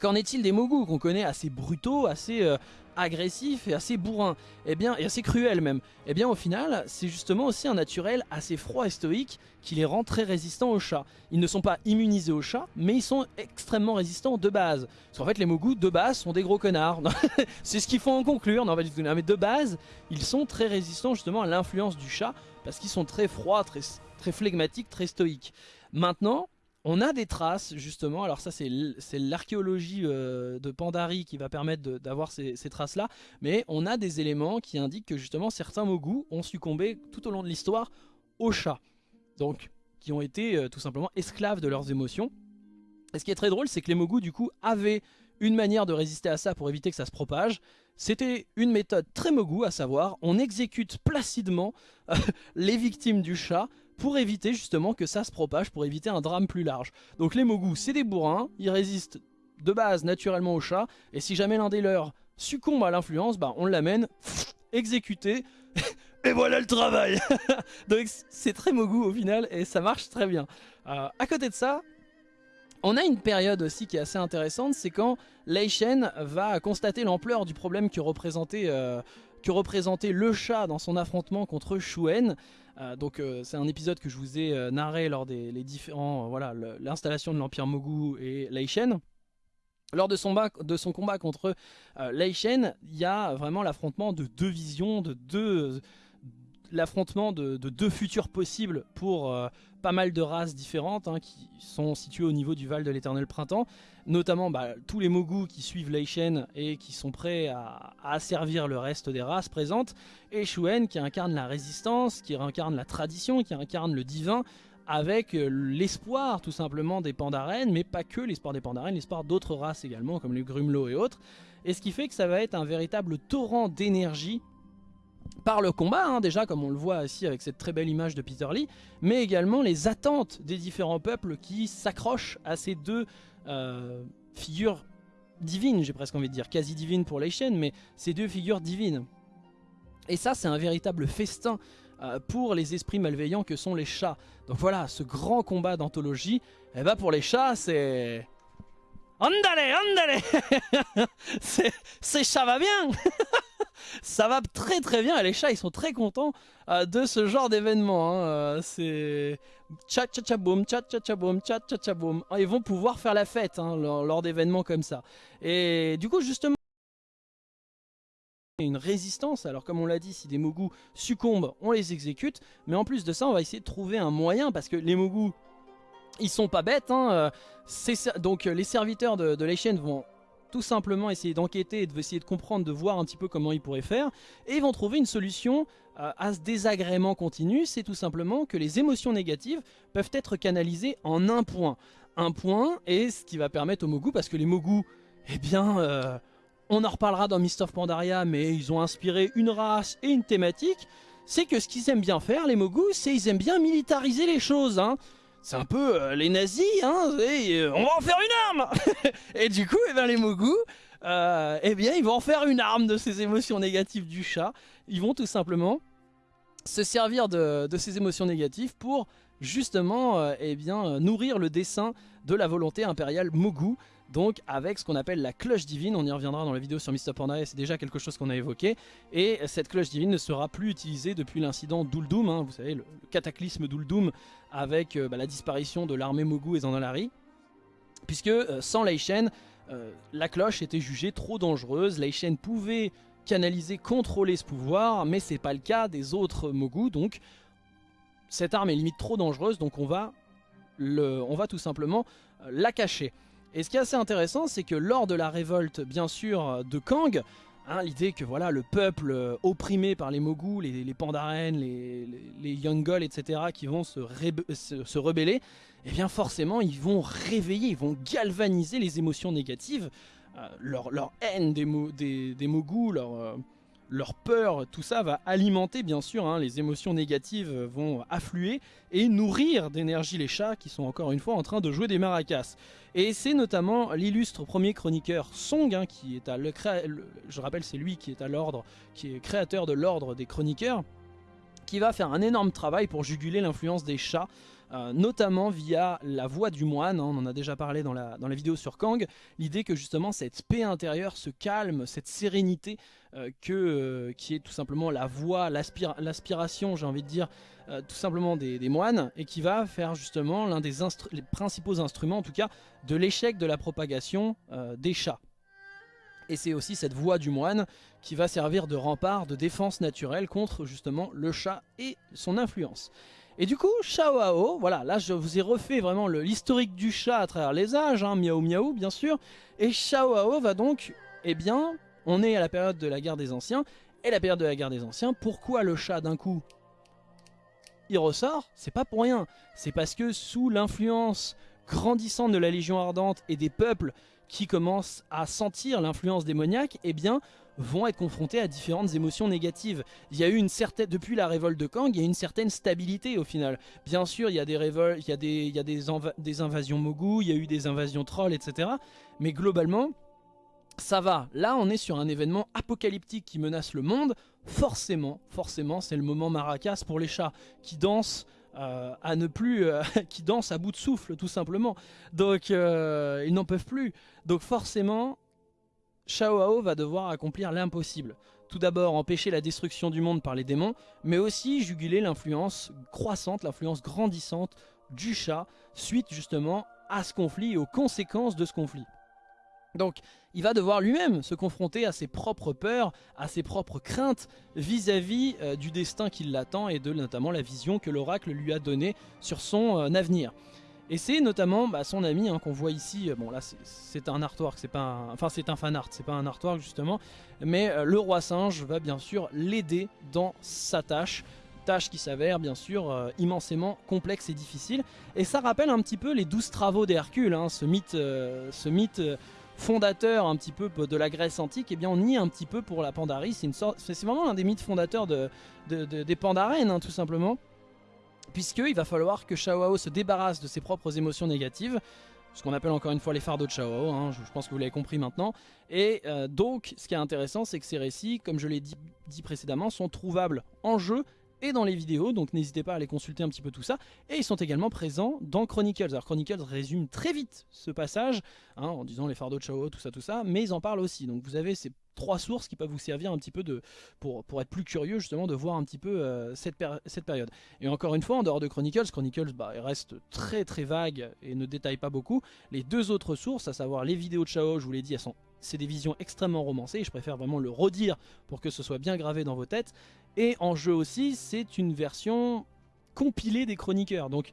S1: Qu'en est-il des Mogu qu'on connaît assez brutaux, assez euh, agressif et assez bourrin, et eh bien, et assez cruel même, et eh bien au final, c'est justement aussi un naturel assez froid et stoïque qui les rend très résistants aux chats. Ils ne sont pas immunisés aux chats, mais ils sont extrêmement résistants de base. Parce qu'en fait, les Mogus de base sont des gros connards. (laughs) c'est ce qu'il faut en conclure, non, mais de base, ils sont très résistants justement à l'influence du chat, parce qu'ils sont très froids, très, très flegmatiques, très stoïques. Maintenant, on a des traces justement, alors ça c'est l'archéologie euh, de Pandari qui va permettre d'avoir ces, traces là, mais on a des éléments qui indiquent que justement certains Mogu ont succombé tout au long de l'histoire aux chats, donc qui ont été euh, tout simplement esclaves de leurs émotions. Et ce qui est très drôle c'est que les Mogu du coup avaient une manière de résister à ça pour éviter que ça se propage, c'était une méthode très Mogu à savoir on exécute placidement (laughs) les victimes du chat pour éviter justement que ça se propage, pour éviter un drame plus large. Donc les Mogus, c'est des bourrins, ils résistent de base naturellement au chat, et si jamais l'un des leurs succombe à l'influence, bah on l'amène (sniffs) exécuté, (laughs) et voilà le travail (laughs) Donc c'est très Mogu au final, et ça marche très bien. Euh, à côté de ça, on a une période aussi qui est assez intéressante, c'est quand Lei Shen va constater l'ampleur du problème que représentait, euh, que représentait le chat dans son affrontement contre Shuen. Euh, donc euh, c'est un épisode que je vous ai euh, narré lors des les différents voilà l'installation de l'Empire Mogu et Lei Shen. Lors de son, de son combat contre Lei Shen, il y a vraiment l'affrontement de deux visions, de deux l'affrontement de, deux futurs possibles pour euh, pas mal de races différentes hein, qui sont situées au niveau du Val de l'Éternel Printemps. Notamment bah, tous les Mogus qui suivent Leishen et qui sont prêts à, asservir le reste des races présentes. Et Shuen qui incarne la résistance, qui incarne la tradition, qui incarne le divin avec euh, l'espoir tout simplement des Pandaren, mais pas que l'espoir des Pandaren, l'espoir d'autres races également comme les Grumlow et autres. Et ce qui fait que ça va être un véritable torrent d'énergie par le combat, hein, déjà comme on le voit ici avec cette très belle image de Peter Lee, mais également les attentes des différents peuples qui s'accrochent à ces deux euh, figures divines, j'ai presque envie de dire, quasi divines pour les chaînes, mais ces deux figures divines. Et ça c'est un véritable festin euh, pour les esprits malveillants que sont les chats. Donc voilà, ce grand combat d'anthologie, eh ben pour les chats c'est... Andale, andale (laughs) C'est ça va bien (laughs) ça va très très bien et les chats ils sont très contents euh, de ce genre d'événement. Hein. Euh, c'est tcha tcha tcha boum, tcha tcha tcha boum, tcha tcha tcha boum. Ils vont pouvoir faire la fête hein, lors, d'événements comme ça. Et du coup justement une résistance, alors comme on l'a dit, si des Mogus succombent, on les exécute, mais en plus de ça, on va essayer de trouver un moyen, parce que les Mogus, ils sont pas bêtes, hein, euh, donc les serviteurs de, de chaînes vont tout simplement essayer d'enquêter et de essayer de comprendre, de voir un petit peu comment ils pourraient faire. Et ils vont trouver une solution euh, à ce désagrément continu, c'est tout simplement que les émotions négatives peuvent être canalisées en un point. Un point est ce qui va permettre aux Mogu, parce que les Mogu, eh bien, euh, on en reparlera dans Mist of Pandaria, mais ils ont inspiré une race et une thématique, c'est que ce qu'ils aiment bien faire, les Mogu, c'est ils aiment bien militariser les choses, hein c'est un peu euh, les nazis, hein, euh, on va en faire une arme (laughs) Et du coup, eh ben, les Mogus, euh, eh bien, ils vont en faire une arme de ces émotions négatives du chat. Ils vont tout simplement se servir de, ces émotions négatives pour justement eh bien, nourrir le dessin de la volonté impériale Mogu donc avec ce qu'on appelle la cloche divine, on y reviendra dans la vidéo sur Mr. Pandaria, c'est déjà quelque chose qu'on a évoqué, et cette cloche divine ne sera plus utilisée depuis l'incident d'Uldum, hein, vous savez, le, cataclysme d'Uldum avec euh, bah, la disparition de l'armée Mogu et Zandalari, puisque euh, sans Leishen, euh, la cloche était jugée trop dangereuse, Leishen pouvait canaliser, contrôler ce pouvoir, mais c'est pas le cas des autres Mogu, donc cette arme est limite trop dangereuse, donc on va, on va tout simplement la cacher. Et ce qui est assez intéressant, c'est que lors de la révolte, bien sûr, de Kang, hein, l'idée que voilà le peuple euh, opprimé par les Mogus, les, les Pandaren, les, les, etc., qui vont se, se, rebeller, eh bien forcément, ils vont réveiller, ils vont galvaniser les émotions négatives, euh, leur, haine des, Mogus, leur... Euh, leur peur, tout ça va alimenter bien sûr, hein, les émotions négatives vont affluer et nourrir d'énergie les chats qui sont encore une fois en train de jouer des maracas. Et c'est notamment l'illustre premier chroniqueur Song, hein, qui est à le, je rappelle c'est lui qui est à l'ordre, qui est créateur de l'ordre des chroniqueurs, qui va faire un énorme travail pour juguler l'influence des chats euh, notamment via la voix du moine, hein, on en a déjà parlé dans la, dans vidéo sur Kang, l'idée que justement cette paix intérieure, ce calme, cette sérénité, euh, euh, qui est tout simplement la voix, l'aspiration, j'ai envie de dire, tout simplement des, moines, et qui va faire justement l'un des principaux instruments, en tout cas, de l'échec de la propagation des chats. Et c'est aussi cette voix du moine qui va servir de rempart, de défense naturelle contre justement le chat et son influence. Et du coup, Shaoao, voilà, là je vous ai refait vraiment l'historique du chat à travers les âges, hein, miaou miaou bien sûr, et Shaoao va donc, eh bien, on est à la période de la guerre des anciens, et la période de la guerre des anciens, pourquoi le chat d'un coup il ressort? C'est pas pour rien, c'est parce que sous l'influence grandissante de la Légion Ardente et des peuples qui commencent à sentir l'influence démoniaque, eh bien, vont être confrontés à différentes émotions négatives. Il y a eu une certaine, depuis la révolte de Kang, il y a une certaine stabilité au final. Bien sûr, il y a des révoltes, il y a des, invasions Mogu, il y a eu des invasions trolls, etc. Mais globalement, ça va. Là, on est sur un événement apocalyptique qui menace le monde. Forcément, forcément, c'est le moment maracas pour les chats qui dansent euh, à ne plus, euh, (laughs) qui dansent à bout de souffle tout simplement. Donc euh, ils n'en peuvent plus. Donc forcément, Shao va devoir accomplir l'impossible. Tout d'abord empêcher la destruction du monde par les démons, mais aussi juguler l'influence croissante, l'influence grandissante du chat, suite justement à ce conflit et aux conséquences de ce conflit. Donc il va devoir lui-même se confronter à ses propres peurs, à ses propres craintes vis-à-vis euh, du destin qui l'attend et de notamment la vision que l'oracle lui a donnée sur son euh, avenir. Et c'est notamment bah, son ami hein, qu'on voit ici, euh, bon là c'est un artwork, c'est pas un, enfin c'est un fan art, c'est pas un artwork justement, mais euh, le roi singe va bien sûr l'aider dans sa tâche, tâche qui s'avère bien sûr euh, immensément complexe et difficile. Et ça rappelle un petit peu les douze travaux d'Hercule, hein, ce mythe, fondateur un petit peu de la Grèce antique, et eh bien on y un petit peu pour la Pandarie, c'est vraiment un des mythes fondateurs de, des Pandarènes hein, tout simplement puisqu'il va falloir que Shao se débarrasse de ses propres émotions négatives, ce qu'on appelle encore une fois les fardeaux de Shao, hein, je, pense que vous l'avez compris maintenant. Et euh, donc, ce qui est intéressant, c'est que ces récits, comme je l'ai dit, dit, précédemment, sont trouvables en jeu et dans les vidéos, donc n'hésitez pas à aller consulter un petit peu tout ça. Et ils sont également présents dans Chronicles. Alors Chronicles résume très vite ce passage, hein, en disant les fardeaux de Chao, tout ça, tout ça, mais ils en parlent aussi. Donc vous avez ces trois sources qui peuvent vous servir un petit peu de, pour, pour être plus curieux justement de voir un petit peu euh, cette, cette période. Et encore une fois, en dehors de Chronicles, Chronicles bah, reste très très vague et ne détaille pas beaucoup. Les deux autres sources, à savoir les vidéos de Chao, je vous l'ai dit, elles sont c'est des visions extrêmement romancées, je préfère vraiment le redire pour que ce soit bien gravé dans vos têtes. Et en jeu aussi, c'est une version compilée des chroniqueurs. Donc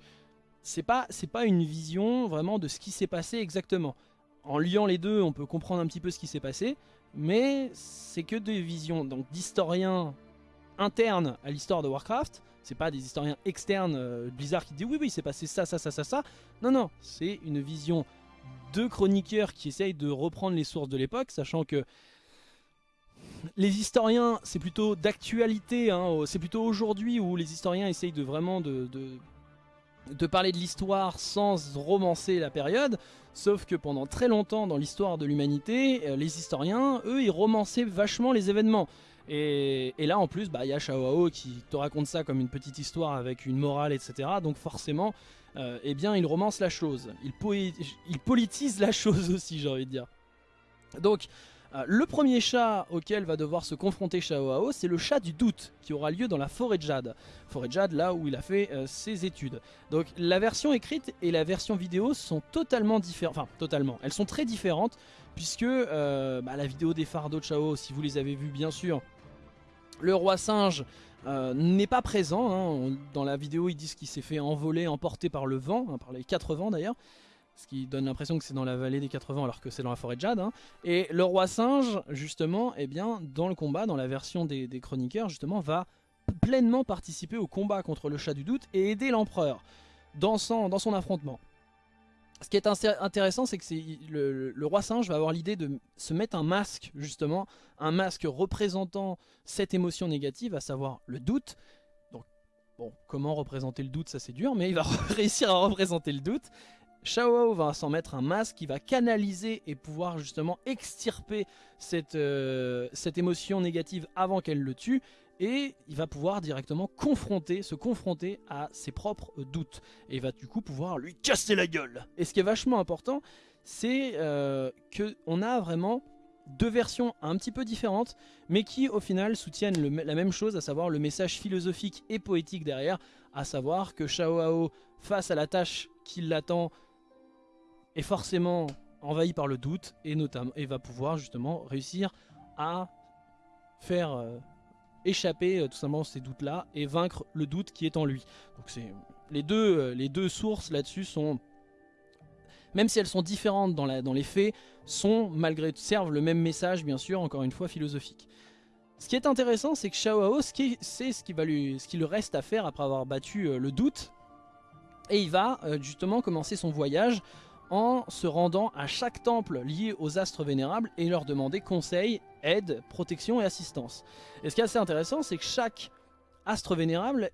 S1: c'est pas, pas une vision vraiment de ce qui s'est passé exactement. En liant les deux, on peut comprendre un petit peu ce qui s'est passé, mais c'est que des visions donc d'historiens internes à l'histoire de Warcraft. C'est pas des historiens externes euh, Blizzard qui disent oui oui c'est passé ça ça ça ça ça. Non non, c'est une vision de chroniqueurs qui essayent de reprendre les sources de l'époque, sachant que les historiens, c'est plutôt d'actualité, hein, c'est plutôt aujourd'hui où les historiens essayent de vraiment de, de, parler de l'histoire sans romancer la période, sauf que pendant très longtemps dans l'histoire de l'humanité, euh, les historiens, eux, ils romançaient vachement les événements. Et, là en plus, bah, il y a Shao qui te raconte ça comme une petite histoire avec une morale, etc. Donc forcément, euh, eh bien, il romance la chose. Il, il politise la chose (laughs) aussi, j'ai envie de dire. Donc, euh, le premier chat auquel va devoir se confronter Shao c'est le chat du doute, qui aura lieu dans la forêt de Jade. Forêt de Jade, là où il a fait euh, ses études. Donc la version écrite et la version vidéo sont totalement différentes. Enfin, totalement. Elles sont très différentes, puisque bah, la vidéo des fardeaux de Shao, si vous les avez vues, bien sûr, le roi singe euh, n'est pas présent. Hein. Dans la vidéo, ils disent qu'il s'est fait envoler, emporté par le vent, hein, par les quatre vents d'ailleurs. Ce qui donne l'impression que c'est dans la vallée des quatre vents alors que c'est dans la forêt de Jade. Hein. Et le roi singe, justement, eh bien, dans le combat, dans la version des, chroniqueurs, justement, va pleinement participer au combat contre le chat du doute et aider l'empereur dans dans son affrontement. Ce qui est intéressant, c'est que le, roi singe va avoir l'idée de se mettre un masque, justement, un masque représentant cette émotion négative, à savoir le doute. Donc, bon, comment représenter le doute, ça c'est dur, mais il va (laughs) réussir à représenter le doute. Shao va s'en mettre un masque qui va canaliser et pouvoir justement extirper cette, euh, cette émotion négative avant qu'elle le tue et il va pouvoir directement confronter, se confronter à ses propres doutes. Et va du coup pouvoir lui casser la gueule. Et ce qui est vachement important, c'est euh, qu'on a vraiment deux versions un petit peu différentes, mais qui au final soutiennent la même chose, à savoir le message philosophique et poétique derrière, à savoir que Shao Hao, face à la tâche qui l'attend, est forcément envahi par le doute, et, notamment, et va pouvoir justement réussir à faire... Euh, échapper euh, tout simplement ces doutes-là et vaincre le doute qui est en lui. Donc c'est les deux, euh, les deux sources là-dessus sont, même si elles sont différentes dans, la, dans les faits, sont malgré tout servent le même message bien sûr, encore une fois philosophique. Ce qui est intéressant, c'est que Shao c'est ce qui va lui, ce qui lui reste à faire après avoir battu le doute, et il va justement commencer son voyage en se rendant à chaque temple lié aux astres vénérables et leur demander conseil, aide, protection et assistance. Et ce qui est assez intéressant, c'est que chaque astre vénérable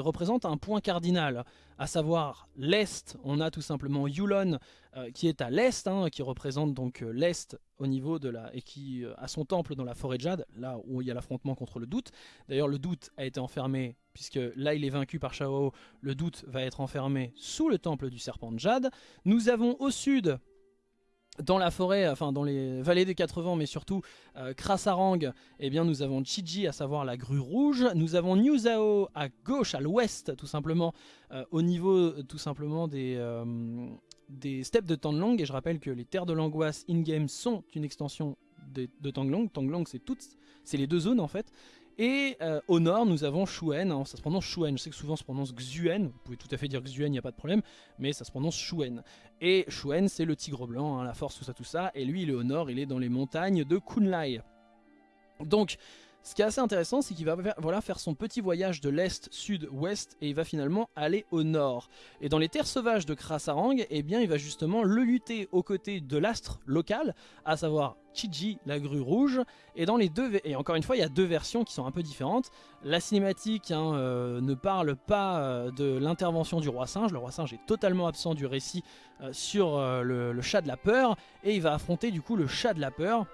S1: représente un point cardinal, à savoir l'Est, on a tout simplement Yulon euh, qui est à l'Est, hein, qui représente donc euh, l'Est au niveau de la... et qui euh, a son temple dans la forêt de Jade, là où il y a l'affrontement contre le doute. D'ailleurs le doute a été enfermé, puisque là il est vaincu par Shao, le doute va être enfermé sous le temple du serpent de Jade. Nous avons au sud dans la forêt, enfin dans les vallées des quatre vents, mais surtout euh, Krasarang, eh bien nous avons Chiji, à savoir la grue rouge. Nous avons Nuzao à gauche, à l'ouest, tout simplement, euh, au niveau tout simplement des, euh, des steppes de Tanglong. Et je rappelle que les terres de l'angoisse in-game sont une extension de, de Tanglong. Tanglong, c'est toutes, c'est les deux zones en fait. Et euh, au nord, nous avons Shuen, ça se prononce Shuen, je sais que souvent se prononce Xuen, vous pouvez tout à fait dire Xuen, il n'y a pas de problème, mais ça se prononce Shuen. Et Shuen, c'est le tigre blanc, hein, la force, tout ça, tout ça, et lui, il est au nord, il est dans les montagnes de Kunlai. Donc, ce qui est assez intéressant, c'est qu'il va voilà, faire son petit voyage de l'est, sud, ouest, et il va finalement aller au nord. Et dans les terres sauvages de Krasarang, eh bien, il va justement le lutter aux côtés de l'astre local, à savoir Chiji, la grue rouge. Et dans les deux, et encore une fois, il y a deux versions qui sont un peu différentes. La cinématique hein, euh, ne parle pas euh, de l'intervention du roi singe. Le roi singe est totalement absent du récit euh, sur le chat de la peur, et il va affronter du coup le chat de la peur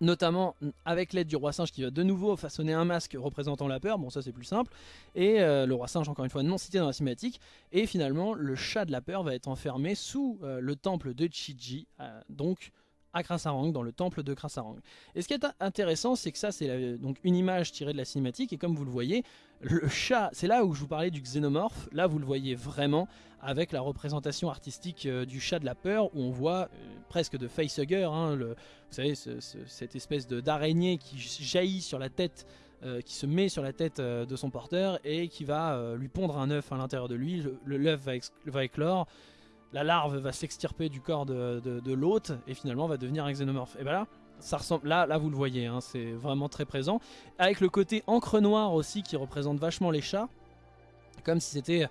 S1: notamment avec l'aide du roi singe qui va de nouveau façonner un masque représentant la peur, bon ça c'est plus simple, et euh, le roi singe encore une fois non cité dans la cinématique, et finalement le chat de la peur va être enfermé sous euh, le temple de Chiji, euh, donc à Krasarang, dans le temple de Krasarang. Et ce qui est intéressant, c'est que ça, c'est donc une image tirée de la cinématique, et comme vous le voyez, le chat, c'est là où je vous parlais du xénomorphe, là vous le voyez vraiment, avec la représentation artistique euh, du chat de la peur, où on voit euh, presque de facehugger, hein, vous savez, cette espèce d'araignée qui jaillit sur la tête euh, qui se met sur la tête de son porteur et qui va lui pondre un œuf à l'intérieur de lui. L'œuf va, va, éclore, la larve va s'extirper du corps de, l'hôte et finalement va devenir un xénomorphe. Et ben là, ça ressemble, là, là vous le voyez, hein, c'est vraiment très présent. Avec le côté encre noire aussi qui représente vachement les chats, comme si c'était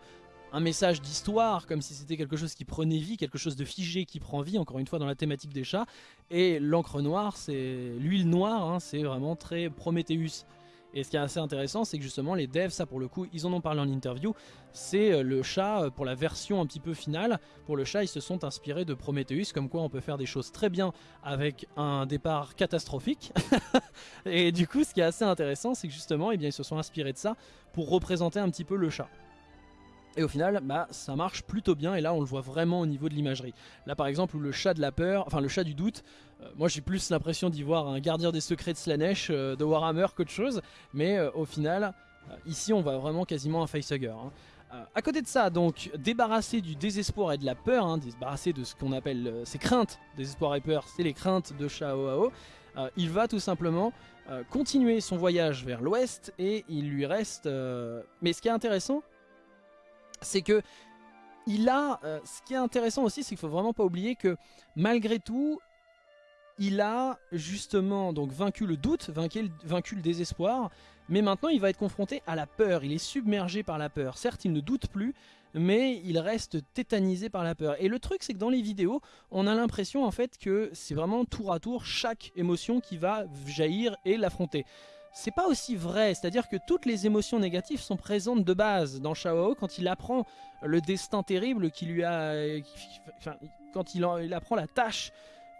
S1: un message d'histoire, comme si c'était quelque chose qui prenait vie, quelque chose de figé qui prend vie, encore une fois dans la thématique des chats. Et l'encre noire, c'est l'huile noire, hein, c'est vraiment très Prometheus. Et ce qui est assez intéressant, c'est que justement les devs, ça pour le coup, ils en ont parlé en interview, c'est euh, le chat euh, pour la version un petit peu finale. Pour le chat, ils se sont inspirés de Prometheus, comme quoi on peut faire des choses très bien avec un départ catastrophique. (laughs) et du coup, ce qui est assez intéressant, c'est que justement, eh bien, ils se sont inspirés de ça pour représenter un petit peu le chat. Et au final, bah, ça marche plutôt bien, et là on le voit vraiment au niveau de l'imagerie. Là par exemple, où le chat de la peur, enfin le chat du doute, euh, moi j'ai plus l'impression d'y voir un gardien des secrets de Slanesh euh, de Warhammer qu'autre chose, mais euh, au final, ici on voit vraiment quasiment un facehugger. Hein. à côté de ça, donc, débarrassé du désespoir et de la peur, hein, débarrassé de ce qu'on appelle ses craintes, désespoir et peur, c'est les craintes de Shao il va tout simplement continuer son voyage vers l'ouest et il lui reste... Mais ce qui est intéressant, c'est que il a, ce qui est intéressant aussi, c'est qu'il faut vraiment pas oublier que malgré tout, il a justement donc vaincu le doute, vaincu, vaincu, le désespoir, mais maintenant il va être confronté à la peur, il est submergé par la peur. Certes, il ne doute plus, mais il reste tétanisé par la peur. Et le truc, c'est que dans les vidéos, on a l'impression en fait que c'est vraiment tour à tour chaque émotion qui va jaillir et l'affronter. C'est pas aussi vrai, c'est-à-dire que toutes les émotions négatives sont présentes de base dans Shao quand il apprend le destin terrible qui lui a... Enfin, quand il, apprend la tâche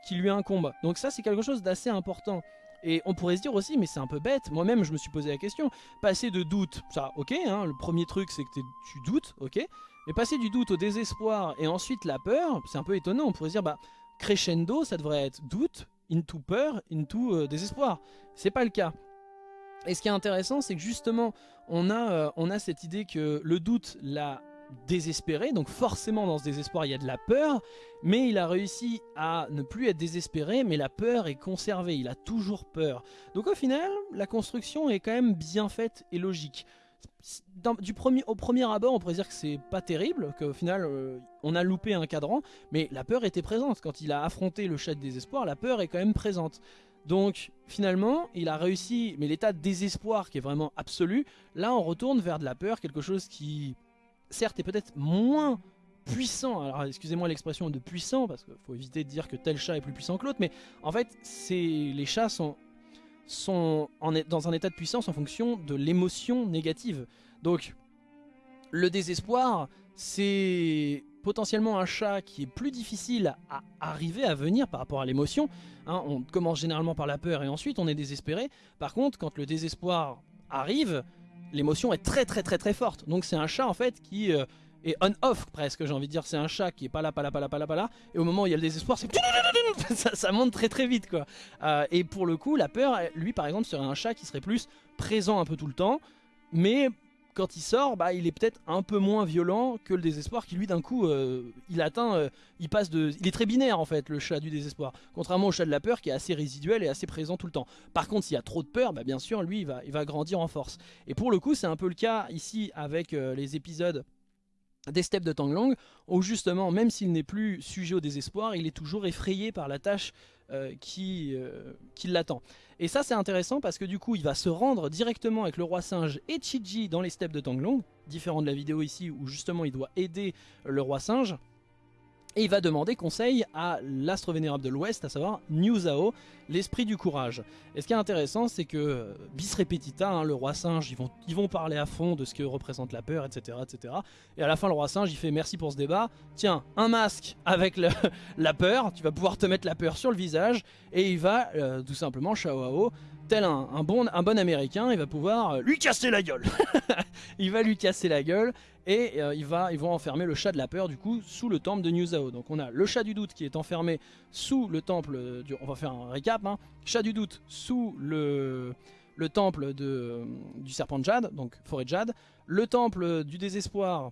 S1: qui lui incombe. Donc ça c'est quelque chose d'assez important. Et on pourrait se dire aussi, mais c'est un peu bête, moi-même je me suis posé la question, passer de doute, ça ok, hein, le premier truc c'est que tu doutes, ok, mais passer du doute au désespoir et ensuite la peur, c'est un peu étonnant, on pourrait se dire, bah crescendo ça devrait être doute, into peur, into euh, désespoir. C'est pas le cas. Et ce qui est intéressant, c'est que justement, on a, euh, on a cette idée que le doute, la désespéré, donc forcément dans ce désespoir il y a de la peur, mais il a réussi à ne plus être désespéré, mais la peur est conservée, il a toujours peur. Donc au final, la construction est quand même bien faite et logique. au premier abord, on pourrait dire que c'est pas terrible, qu'au final, euh, on a loupé un cadran, mais la peur était présente. Quand il a affronté le chat de désespoir, la peur est quand même présente. Donc finalement, il a réussi, mais l'état de désespoir qui est vraiment absolu, là on retourne vers de la peur, quelque chose qui certes est peut-être moins puissant, alors excusez-moi l'expression de puissant, parce qu'il faut éviter de dire que tel chat est plus puissant que l'autre, mais en fait, les chats sont, sont dans un état de puissance en fonction de l'émotion négative. Donc, le désespoir, c'est potentiellement un chat qui est plus difficile à arriver à venir par rapport à l'émotion. Hein. on commence généralement par la peur et ensuite on est désespéré. Par contre, quand le désespoir arrive, l'émotion est très très très très forte. Donc c'est un chat en fait qui euh, est on-off presque, j'ai envie de dire. C'est un chat qui est pas là, pas là, pas là, pas là, pas là. Et au moment où il y a le désespoir, c'est (laughs) ça, ça, monte très très vite quoi. Euh, et pour le coup, la peur, lui par exemple, serait un chat qui serait plus présent un peu tout le temps, mais quand il sort, bah, il est peut-être un peu moins violent que le désespoir qui lui d'un coup, euh, il atteint, euh, il passe de... Il est très binaire en fait, le chat du désespoir. Contrairement au chat de la peur qui est assez résiduel et assez présent tout le temps. Par contre, s'il y a trop de peur, bah, bien sûr, lui, il va, il va grandir en force. Et pour le coup, c'est un peu le cas ici avec euh, les épisodes des steppes de Tanglong, où justement, même s'il n'est plus sujet au désespoir, il est toujours effrayé par la tâche qui, qui l'attend. Et ça c'est intéressant parce que du coup il va se rendre directement avec le roi singe et Chiji dans les steppes de Tanglong, différent de la vidéo ici où justement il doit aider le roi singe. Et il va demander conseil à l'astre vénérable de l'Ouest, à savoir New Zhao, l'esprit du courage. Et ce qui est intéressant, c'est que euh, bis repetita, hein, le roi singe, ils vont, ils vont parler à fond de ce que représente la peur, etc., etc. Et à la fin, le roi singe, il fait merci pour ce débat. Tiens, un masque avec (laughs) la peur, tu vas pouvoir te mettre la peur sur le visage. Et il va euh, tout simplement, Shao tel un, bon, américain, il va pouvoir euh, lui casser la gueule. (laughs) il va lui casser la gueule et euh, ils vont enfermer le chat de la peur du coup sous le temple de New Zao. Donc on a le chat du doute qui est enfermé sous le temple, du, on va faire un récap, hein. chat du doute sous le, le temple du serpent de Jade, donc forêt de Jade, le temple du désespoir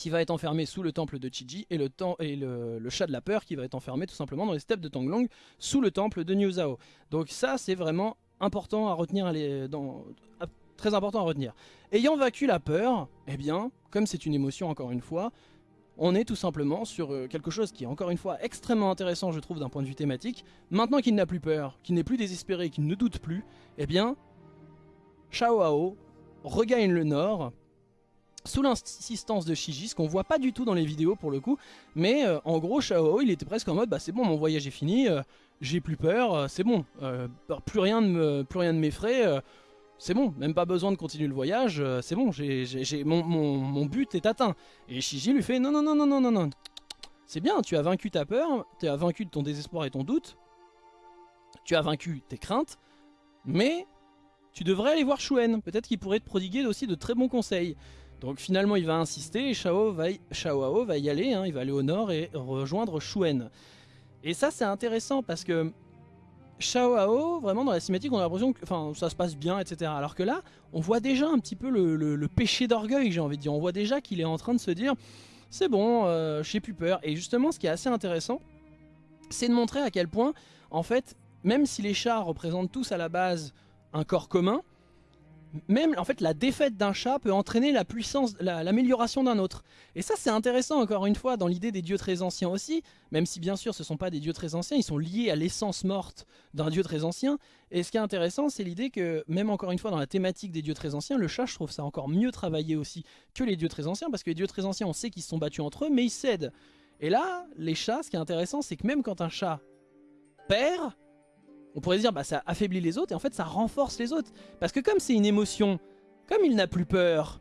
S1: qui va être enfermé sous le temple de Chiji et, le, et le, chat de la peur qui va être enfermé tout simplement dans les steppes de Tanglong sous le temple de New Zao. Donc ça c'est vraiment important à retenir, très important à retenir. Ayant vaincu la peur, eh bien, comme c'est une émotion encore une fois, on est tout simplement sur euh, quelque chose qui est encore une fois extrêmement intéressant je trouve d'un point de vue thématique. Maintenant qu'il n'a plus peur, qu'il n'est plus désespéré, qu'il ne doute plus, eh bien, Shao Hao regagne le nord sous l'insistance de Shiji, ce qu'on voit pas du tout dans les vidéos pour le coup, mais euh, en gros Shao il était presque en mode bah c'est bon mon voyage est fini, euh, j'ai plus peur, euh, c'est bon, plus rien ne m'effraie, c'est bon, même pas besoin de continuer le voyage, c'est bon, j'ai, mon, mon, but est atteint. Et Shiji lui fait non, non, non, non, non, non, non. C'est bien, tu as vaincu ta peur, tu as vaincu ton désespoir et ton doute, tu as vaincu tes craintes, mais tu devrais aller voir Shuen, peut-être qu'il pourrait te prodiguer aussi de très bons conseils. Donc finalement il va insister et Shao, va y, va y aller, hein, il va aller au nord et rejoindre Shuen. Et ça c'est intéressant parce que Shao vraiment dans la cinématique, on a l'impression que ça se passe bien, etc. Alors que là, on voit déjà un petit peu le, péché d'orgueil, j'ai envie de dire. On voit déjà qu'il est en train de se dire, c'est bon, euh, j'ai plus peur. Et justement, ce qui est assez intéressant, c'est de montrer à quel point, en fait, même si les chats représentent tous à la base un corps commun, même en fait la défaite d'un chat peut entraîner la puissance, l'amélioration d'un autre. Et ça c'est intéressant encore une fois dans l'idée des dieux très anciens aussi, même si bien sûr ce ne sont pas des dieux très anciens, ils sont liés à l'essence morte d'un dieu très ancien. Et ce qui est intéressant c'est l'idée que même encore une fois dans la thématique des dieux très anciens, le chat je trouve ça encore mieux travaillé aussi que les dieux très anciens, parce que les dieux très anciens on sait qu'ils se sont battus entre eux mais ils cèdent. Et là les chats ce qui est intéressant c'est que même quand un chat perd, on pourrait dire bah ça affaiblit les autres et en fait ça renforce les autres. Parce que comme c'est une émotion, comme il n'a plus peur,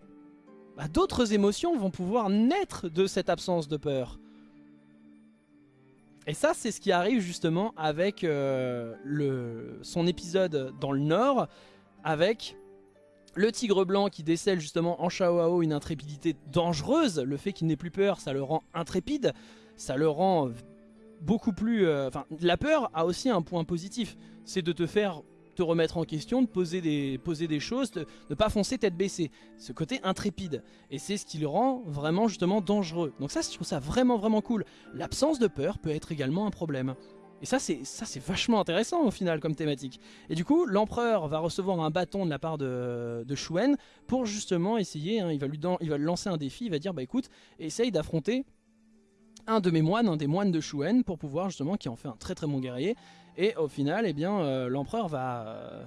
S1: bah, d'autres émotions vont pouvoir naître de cette absence de peur. Et ça c'est ce qui arrive justement avec euh, le, son épisode dans le nord, avec le tigre blanc qui décèle justement en Shaoao une intrépidité dangereuse. Le fait qu'il n'ait plus peur ça le rend intrépide, ça le rend beaucoup plus... Euh, enfin, la peur a aussi un point positif, c'est de te faire te remettre en question, de poser des, poser des choses, de ne pas foncer tête baissée. Ce côté intrépide. Et c'est ce qui le rend vraiment justement dangereux. Donc ça, je trouve ça vraiment vraiment cool. L'absence de peur peut être également un problème. Et ça c'est ça c'est vachement intéressant au final comme thématique. Et du coup, l'empereur va recevoir un bâton de la part de, de Shuen pour justement essayer, hein, il, va lui il va lui lancer un défi, il va dire bah écoute, essaye d'affronter un de mes moines, un des moines de Shuen, pour pouvoir justement, qui en fait un très très bon guerrier. Et au final, eh bien, euh, l'empereur va, euh,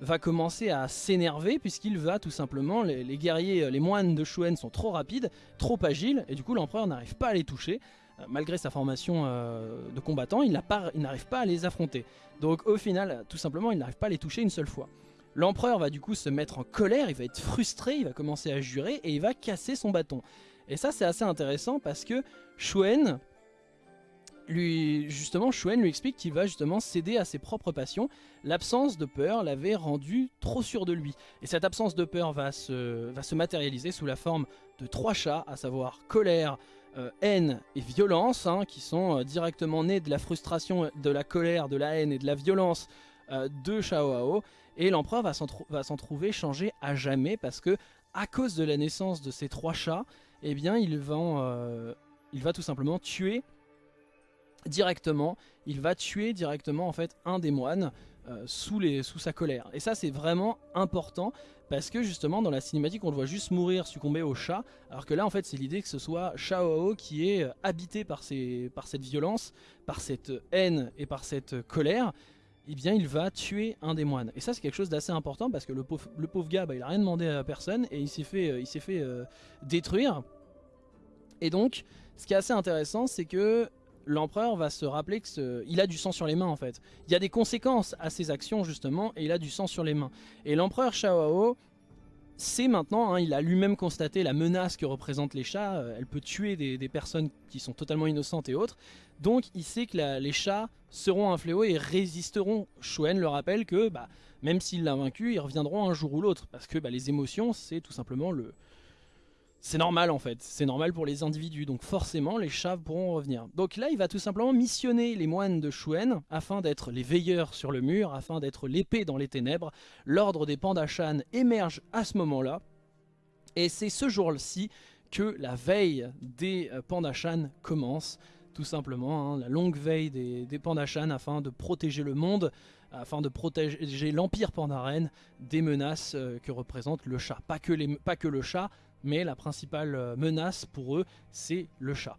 S1: va commencer à s'énerver puisqu'il va tout simplement, les, guerriers, les moines de Shuen sont trop rapides, trop agiles, et du coup l'empereur n'arrive pas à les toucher. Euh, malgré sa formation de combattant, il n'arrive pas à les affronter. Donc au final, tout simplement, il n'arrive pas à les toucher une seule fois. L'empereur va du coup se mettre en colère, il va être frustré, il va commencer à jurer et il va casser son bâton. Et ça c'est assez intéressant parce que Shuen, lui, justement, Shuen lui explique qu'il va justement céder à ses propres passions. L'absence de peur l'avait rendu trop sûr de lui. Et cette absence de peur va se, matérialiser sous la forme de trois chats, à savoir colère, euh, haine et violence, hein, qui sont euh, directement nés de la frustration, de la colère, de la haine et de la violence euh, de Shao Et l'empereur va s'en trouver changé à jamais parce que, à cause de la naissance de ces trois chats, eh bien, il va, euh, il va tout simplement tuer directement, il va tuer directement en fait un des moines euh, sous, sa colère. Et ça c'est vraiment important parce que justement dans la cinématique on le voit juste mourir, succomber au chat, alors que là en fait c'est l'idée que ce soit Shao qui est habité par cette violence, par cette haine et par cette colère, eh bien il va tuer un des moines. Et ça c'est quelque chose d'assez important parce que le pauvre, le pauvre gars, bah, il a rien demandé à personne et il s'est fait, euh, il s'est fait euh, détruire. Et donc, ce qui est assez intéressant, c'est que l'empereur va se rappeler qu'il a du sang sur les mains en fait. Il y a des conséquences à ses actions justement et il a du sang sur les mains. Et l'empereur Shaoao c'est maintenant, hein, il a lui-même constaté la menace que représentent les chats, euh, elle peut tuer des, personnes qui sont totalement innocentes et autres, donc il sait que les chats seront un fléau et résisteront. Shuen le rappelle que bah, même s'il l'a vaincu, ils reviendront un jour ou l'autre, parce que bah, les émotions c'est tout simplement le, c'est normal en fait, c'est normal pour les individus, donc forcément les chats pourront revenir. Donc là il va tout simplement missionner les moines de Shuen afin d'être les veilleurs sur le mur, afin d'être l'épée dans les ténèbres. L'ordre des Pandashan émerge à ce moment-là, et c'est ce jour-ci que la veille des euh, Pandashan commence, tout simplement, hein, la longue veille des, des Pandashan afin de protéger le monde, afin de protéger l'Empire Pandaren des menaces euh, que représente le chat. Pas que le chat, mais la principale euh, menace pour eux, c'est le chat.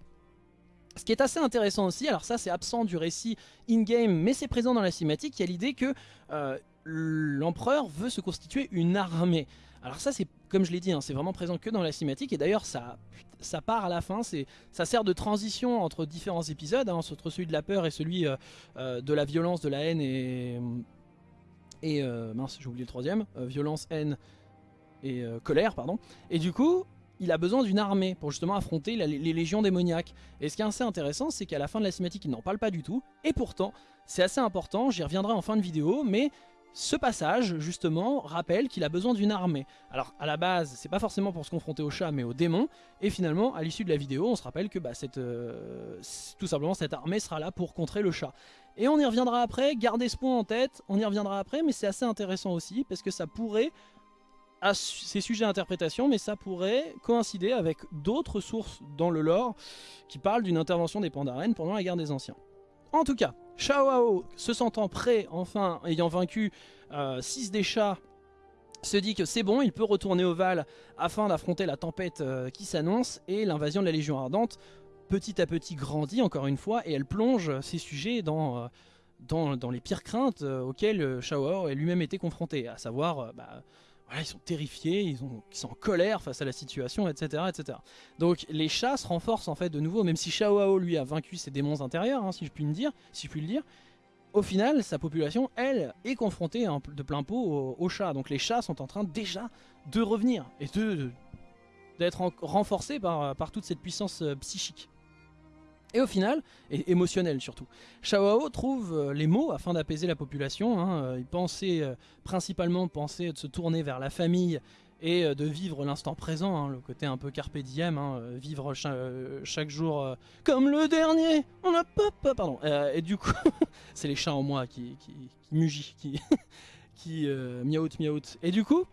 S1: Ce qui est assez intéressant aussi, alors ça c'est absent du récit in-game, mais c'est présent dans la cinématique, il y a l'idée que euh, l'empereur veut se constituer une armée. Alors ça c'est, comme je l'ai dit, hein, c'est vraiment présent que dans la cinématique, et d'ailleurs ça, ça part à la fin, ça sert de transition entre différents épisodes, hein, entre celui de la peur et celui euh, de la violence, de la haine et Et mince, j'ai oublié le troisième, violence, haine et colère, pardon. Et du coup, il a besoin d'une armée pour justement affronter les légions démoniaques. Et ce qui est assez intéressant, c'est qu'à la fin de la cinématique, il n'en parle pas du tout. Et pourtant, c'est assez important, j'y reviendrai en fin de vidéo, mais ce passage, justement, rappelle qu'il a besoin d'une armée. Alors, à la base, c'est pas forcément pour se confronter au chat, mais au démon. Et finalement, à l'issue de la vidéo, on se rappelle que bah, cette, euh, tout simplement, cette armée sera là pour contrer le chat. Et on y reviendra après, gardez ce point en tête, on y reviendra après, mais c'est assez intéressant aussi, parce que ça pourrait c'est sujet à interprétation, mais ça pourrait coïncider avec d'autres sources dans le lore qui parlent d'une intervention des Pandaren pendant la guerre des Anciens. En tout cas, Shao se sentant prêt, enfin, ayant vaincu 6 euh, des chats, se dit que c'est bon, il peut retourner au Val afin d'affronter la tempête euh, qui s'annonce et l'invasion de la Légion Ardente petit à petit grandit encore une fois et elle plonge ses sujets dans, euh, les pires craintes auxquelles Shao a lui-même été confronté, à savoir bah, ils sont terrifiés, ils, sont en colère face à la situation, etc., etc. Donc les chats se renforcent en fait de nouveau, même si Shao lui a vaincu ses démons intérieurs, hein, si je puis le dire. Au final, sa population, elle, est confrontée de plein pot aux, chats. Donc les chats sont en train déjà de revenir et de d'être renforcés par, par toute cette puissance euh, psychique et au final, et émotionnel surtout. Shao trouve euh, les mots afin d'apaiser la population. Hein. Euh, il pensait euh, principalement de se tourner vers la famille et de vivre l'instant présent, hein, le côté un peu carpe diem, hein, vivre chaque jour comme le dernier. On a pas, pardon. et du coup, (laughs) c'est les chats en moi qui, qui, qui mugit, qui, (laughs) qui. Et du coup,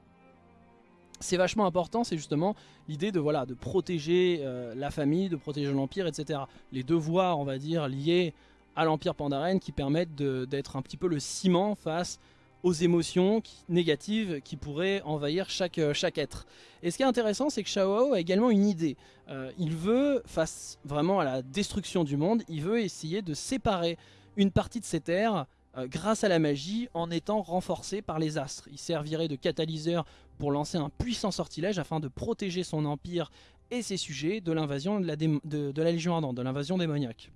S1: c'est vachement important, c'est justement l'idée de voilà de protéger euh, la famille, de protéger l'Empire, etc. Les devoirs, on va dire, liés à l'Empire Pandaren qui permettent d'être un petit peu le ciment face aux émotions négatives qui pourraient envahir chaque, euh, chaque être. Et ce qui est intéressant, c'est que Shao a également une idée. Euh, il veut, face vraiment à la destruction du monde, il veut essayer de séparer une partie de ses terres grâce à la magie en étant renforcé par les astres. Il servirait de catalyseur pour lancer un puissant sortilège afin de protéger son empire et ses sujets de l'invasion de, la Légion Ardente, de l'invasion démoniaque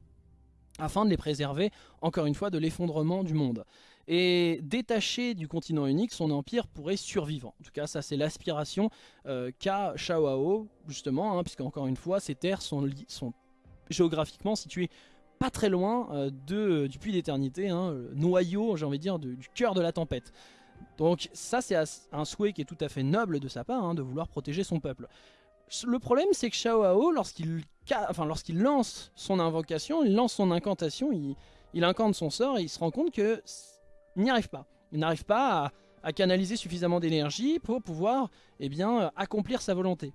S1: afin de les préserver, encore une fois, de l'effondrement du monde. Et détaché du continent unique, son empire pourrait survivre. En tout cas, ça c'est l'aspiration euh, qu'a Shaoao, justement, hein, puisque encore une fois, ces terres sont, géographiquement situées pas très loin euh, de, du puits d'éternité, hein, noyau, j'ai envie de dire, du cœur de la tempête. Donc ça c'est un souhait qui est tout à fait noble de sa part, hein, de vouloir protéger son peuple. Le problème c'est que Shao Hao, lorsqu'il enfin, lance son invocation, il lance son incantation, il, incante son sort et il se rend compte qu'il n'y arrive pas. Il n'arrive pas à, canaliser suffisamment d'énergie pour pouvoir eh bien, accomplir sa volonté.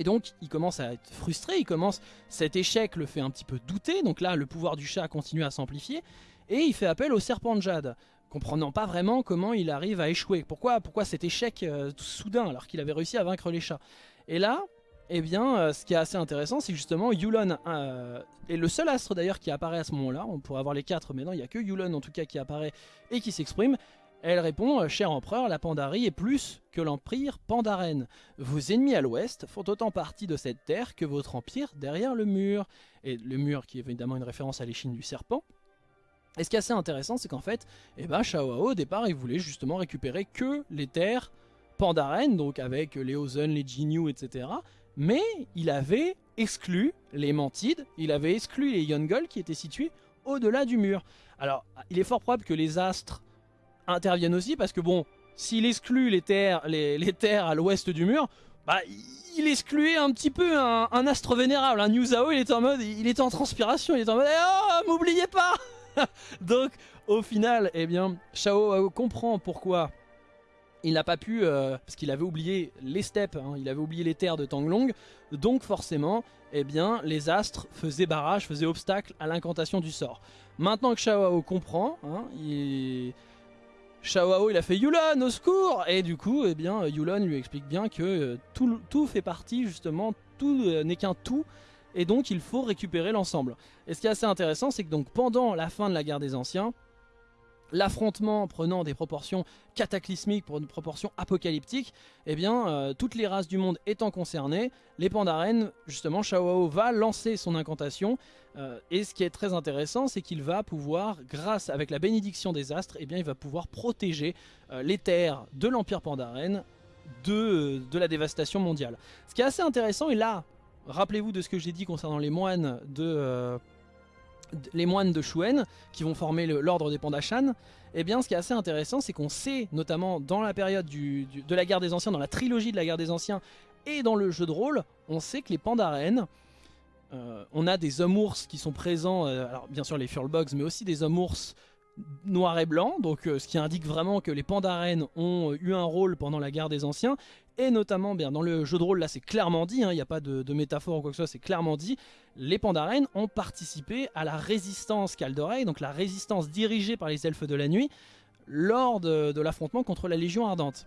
S1: Et donc il commence à être frustré, il commence, cet échec le fait un petit peu douter, donc là le pouvoir du chat continue à s'amplifier, et il fait appel au serpent de jade comprenant pas vraiment comment il arrive à échouer. Pourquoi, pourquoi cet échec euh, soudain alors qu'il avait réussi à vaincre les chats? Et là, eh bien, euh, ce qui est assez intéressant, c'est justement Yulon euh, est le seul astre d'ailleurs qui apparaît à ce moment-là. On pourrait avoir les quatre, mais non, il n'y a que Yulon en tout cas qui apparaît et qui s'exprime. Elle répond, cher empereur, la Pandarie est plus que l'empire Pandaren. Vos ennemis à l'ouest font autant partie de cette terre que votre empire derrière le mur. Et le mur qui est évidemment une référence à l'échine du serpent. Et ce qui est assez intéressant, c'est qu'en fait, eh ben, au départ, il voulait justement récupérer que les terres Pandaren, donc avec les Ozen, les Jinyu, etc. Mais il avait exclu les Mantides, il avait exclu les Yongol qui étaient situés au-delà du mur. Alors, il est fort probable que les astres interviennent aussi, parce que bon, s'il exclut les terres, les, terres à l'ouest du mur, bah, il excluait un petit peu un, astre vénérable. Un New Zao, il était en mode, il était en transpiration, il était en mode, oh, m'oubliez pas (laughs) Donc au final, eh bien, Shao comprend pourquoi il n'a pas pu, euh, parce qu'il avait oublié les steppes, hein, il avait oublié les terres de Tanglong, donc forcément, eh bien, les astres faisaient barrage, faisaient obstacle à l'incantation du sort. Maintenant que Shao comprend, hein, il... Shao il a fait Yulon au secours Et du coup, eh bien, Yulon lui explique bien que euh, tout, tout, fait partie justement, tout euh, n'est qu'un tout, et donc il faut récupérer l'ensemble. Et ce qui est assez intéressant, c'est que donc pendant la fin de la guerre des anciens, l'affrontement prenant des proportions cataclysmiques pour une proportion apocalyptique, eh bien, euh, toutes les races du monde étant concernées, les Pandaren, justement, Shao va lancer son incantation, euh, et ce qui est très intéressant, c'est qu'il va pouvoir, grâce avec la bénédiction des astres, eh bien, il va pouvoir protéger euh, les terres de l'Empire Pandaren de, de la dévastation mondiale. Ce qui est assez intéressant, et là, rappelez-vous de ce que j'ai dit concernant les moines de les moines de Shuen qui vont former l'ordre des Pandashan, eh bien ce qui est assez intéressant c'est qu'on sait notamment dans la période de la guerre des anciens, dans la trilogie de la guerre des anciens et dans le jeu de rôle, on sait que les Pandaren, euh, on a des hommes ours qui sont présents, euh, alors bien sûr les Furlbogs mais aussi des hommes ours noir et blanc, donc euh, ce qui indique vraiment que les Pandaren ont eu un rôle pendant la guerre des anciens, et notamment bien dans le jeu de rôle là c'est clairement dit, hein, il n'y a pas de, métaphore ou quoi que ce soit, c'est clairement dit, les Pandaren ont participé à la résistance Kaldorei, donc la résistance dirigée par les elfes de la nuit, lors de l'affrontement contre la Légion Ardente.